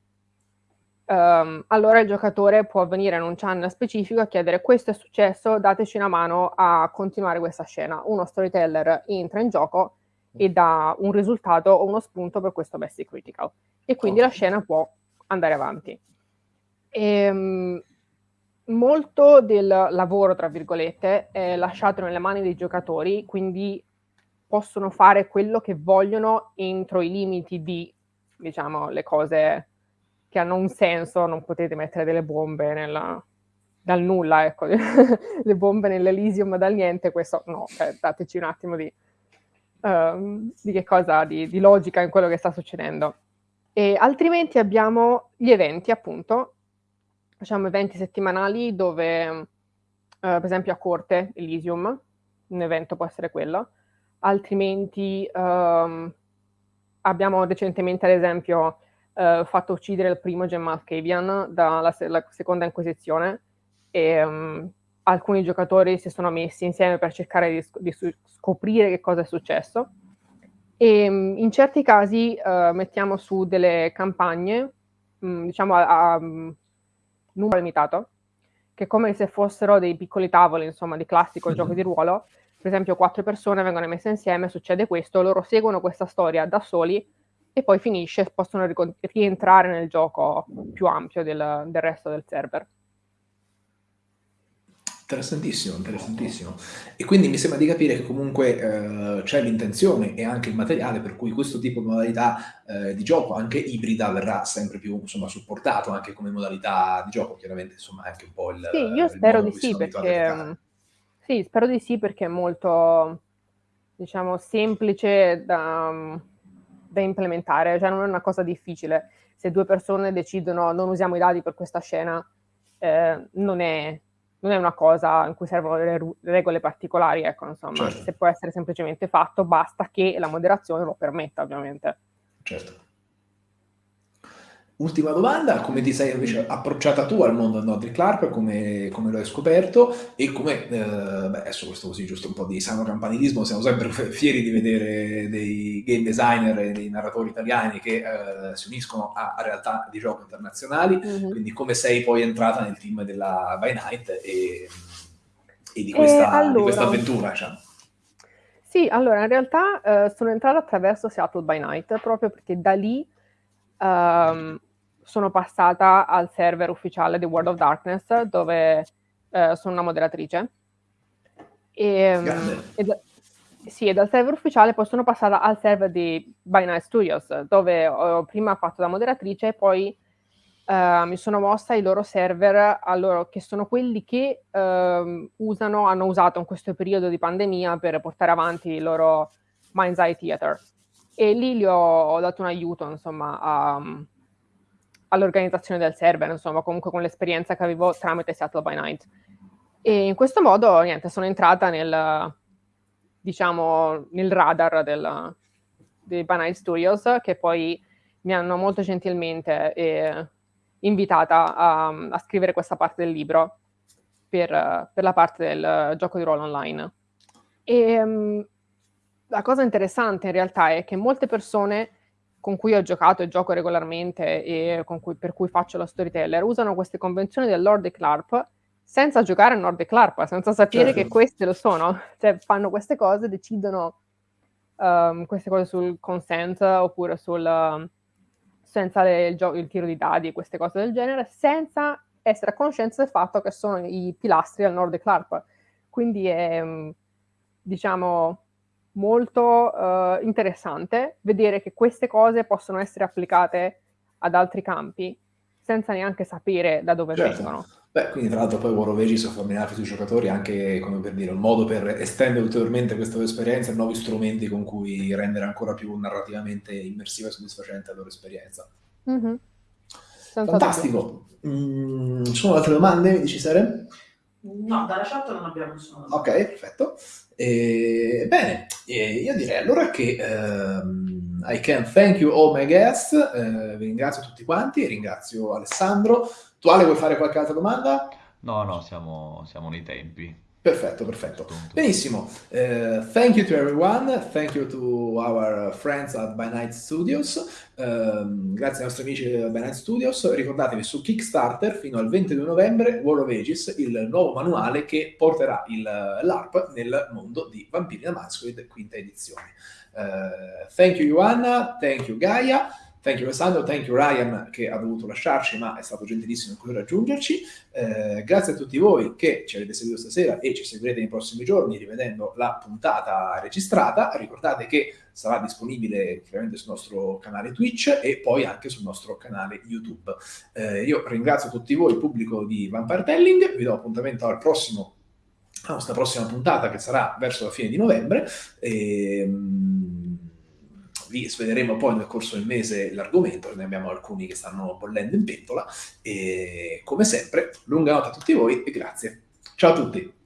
um, allora il giocatore può venire in un channel specifico a chiedere questo è successo, dateci una mano a continuare questa scena. Uno storyteller entra in gioco e dà un risultato o uno spunto per questo messy critical. E quindi okay. la scena può andare avanti. E, um, molto del lavoro, tra virgolette, è lasciato nelle mani dei giocatori, quindi possono fare quello che vogliono entro i limiti di, diciamo, le cose che hanno un senso, non potete mettere delle bombe nella, dal nulla, ecco, le bombe nell'Elysium dal niente, questo no, cioè, dateci un attimo di, um, di che cosa, di, di logica in quello che sta succedendo. E altrimenti abbiamo gli eventi, appunto, facciamo eventi settimanali dove, uh, per esempio a corte, Elysium, un evento può essere quello, altrimenti um, abbiamo recentemente, ad esempio, uh, fatto uccidere il primo Gemma Alcavian dalla se- seconda Inquisizione e um, alcuni giocatori si sono messi insieme per cercare di, di scoprire che cosa è successo. E um, in certi casi uh, mettiamo su delle campagne, um, diciamo a, a numero limitato, che come se fossero dei piccoli tavoli, insomma, di classico gioco di ruolo. Per esempio, quattro persone vengono messe insieme, succede questo, loro seguono questa storia da soli e poi finisce, possono rientrare nel gioco più ampio del, del resto del server. Interessantissimo, interessantissimo. E quindi mi sembra di capire che comunque eh, c'è l'intenzione e anche il materiale per cui questo tipo di modalità eh, di gioco, anche ibrida, verrà sempre più insomma, supportato anche come modalità di gioco. Chiaramente, insomma, è anche un po' il. Sì, io spero di sì, perché. Sì, spero di sì, perché è molto, diciamo, semplice da, da implementare, cioè non è una cosa difficile. Se due persone decidono non usiamo i dati per questa scena, eh, non è non è una cosa in cui servono delle regole particolari, ecco, insomma, certo. se può essere semplicemente fatto, basta che la moderazione lo permetta, ovviamente. Certo. Ultima domanda, come ti sei invece approcciata tu al mondo del Nordic Clark, come, come lo hai scoperto e come, eh, beh, adesso questo così giusto un po' di sano campanilismo, siamo sempre fieri di vedere dei game designer e dei narratori italiani che eh, si uniscono a, a, realtà di gioco internazionali, mm-hmm. quindi come sei poi entrata nel team della By Night e, e di, questa, allora, di, questa, avventura, diciamo. Sì, allora in realtà eh, sono entrata attraverso Seattle by Night proprio perché da lì um, sono passata al server ufficiale di World of Darkness dove uh, sono una moderatrice. E, um, e, da, sì, e dal server ufficiale poi sono passata al server di By Night Studios dove ho prima fatto da moderatrice e poi uh, mi sono mossa ai loro server, loro, che sono quelli che uh, usano, hanno usato in questo periodo di pandemia per portare avanti il loro Mind's Eye Theater e lì gli ho, ho dato un aiuto, insomma, a, all'organizzazione del server, insomma, comunque con l'esperienza che avevo tramite Seattle by Night. E in questo modo, niente, sono entrata nel, diciamo, nel radar del, dei By Night Studios, che poi mi hanno molto gentilmente eh, invitata a, a, scrivere questa parte del libro per, per, la parte del gioco di ruolo online. E, um, la cosa interessante in realtà è che molte persone con cui ho giocato e gioco regolarmente e cui, per cui faccio la storyteller usano queste convenzioni del Nordic LARP senza giocare a Nordic LARP, senza sapere certo. che queste lo sono. Cioè fanno queste cose, decidono um, queste cose sul consent oppure sul, senza le, il, gio- il tiro di dadi e queste cose del genere, senza essere a conoscenza del fatto che sono i pilastri del Nordic LARP. Quindi è, diciamo, molto uh, interessante vedere che queste cose possono essere applicate ad altri campi senza neanche sapere da dove certo. vengono. Beh, quindi tra l'altro poi War of Ages familiare sui giocatori anche, come per dire, un modo per estendere ulteriormente questa esperienza e nuovi strumenti con cui rendere ancora più narrativamente immersiva e soddisfacente la loro esperienza. Mm-hmm. Fantastico! Mm, ci sono altre domande, mi dici Sere? No, dalla chat non abbiamo nessuna Ok, perfetto. E, bene, e io direi allora che um, I can thank you all my guests, uh, vi ringrazio tutti quanti, ringrazio Alessandro. Tu Ale vuoi fare qualche altra domanda? No, no, siamo, siamo nei tempi. Perfetto, perfetto. Benissimo. Uh, thank you to everyone. Thank you to our friends at By Night Studios. Uh, grazie ai nostri amici di By Night Studios. Ricordatevi su Kickstarter fino al 22 novembre War of Ages, il nuovo manuale che porterà il, l'ARP nel mondo di Vampiri da Masquerade, quinta edizione. Uh, thank you Joanna, thank you Gaia. Thank you Alessandro, thank you Ryan che ha dovuto lasciarci ma è stato gentilissimo in raggiungerci. Eh, grazie a tutti voi che ci avete seguito stasera e ci seguirete nei prossimi giorni rivedendo la puntata registrata. Ricordate che sarà disponibile chiaramente sul nostro canale Twitch e poi anche sul nostro canale YouTube. Eh, io ringrazio tutti voi, il pubblico di Vampire Telling, vi do appuntamento al prossimo, alla nostra prossima puntata che sarà verso la fine di novembre. E, ehm, vi sveleremo poi nel corso del mese l'argomento, ne abbiamo alcuni che stanno bollendo in pentola e come sempre lunga notte a tutti voi e grazie. Ciao a tutti!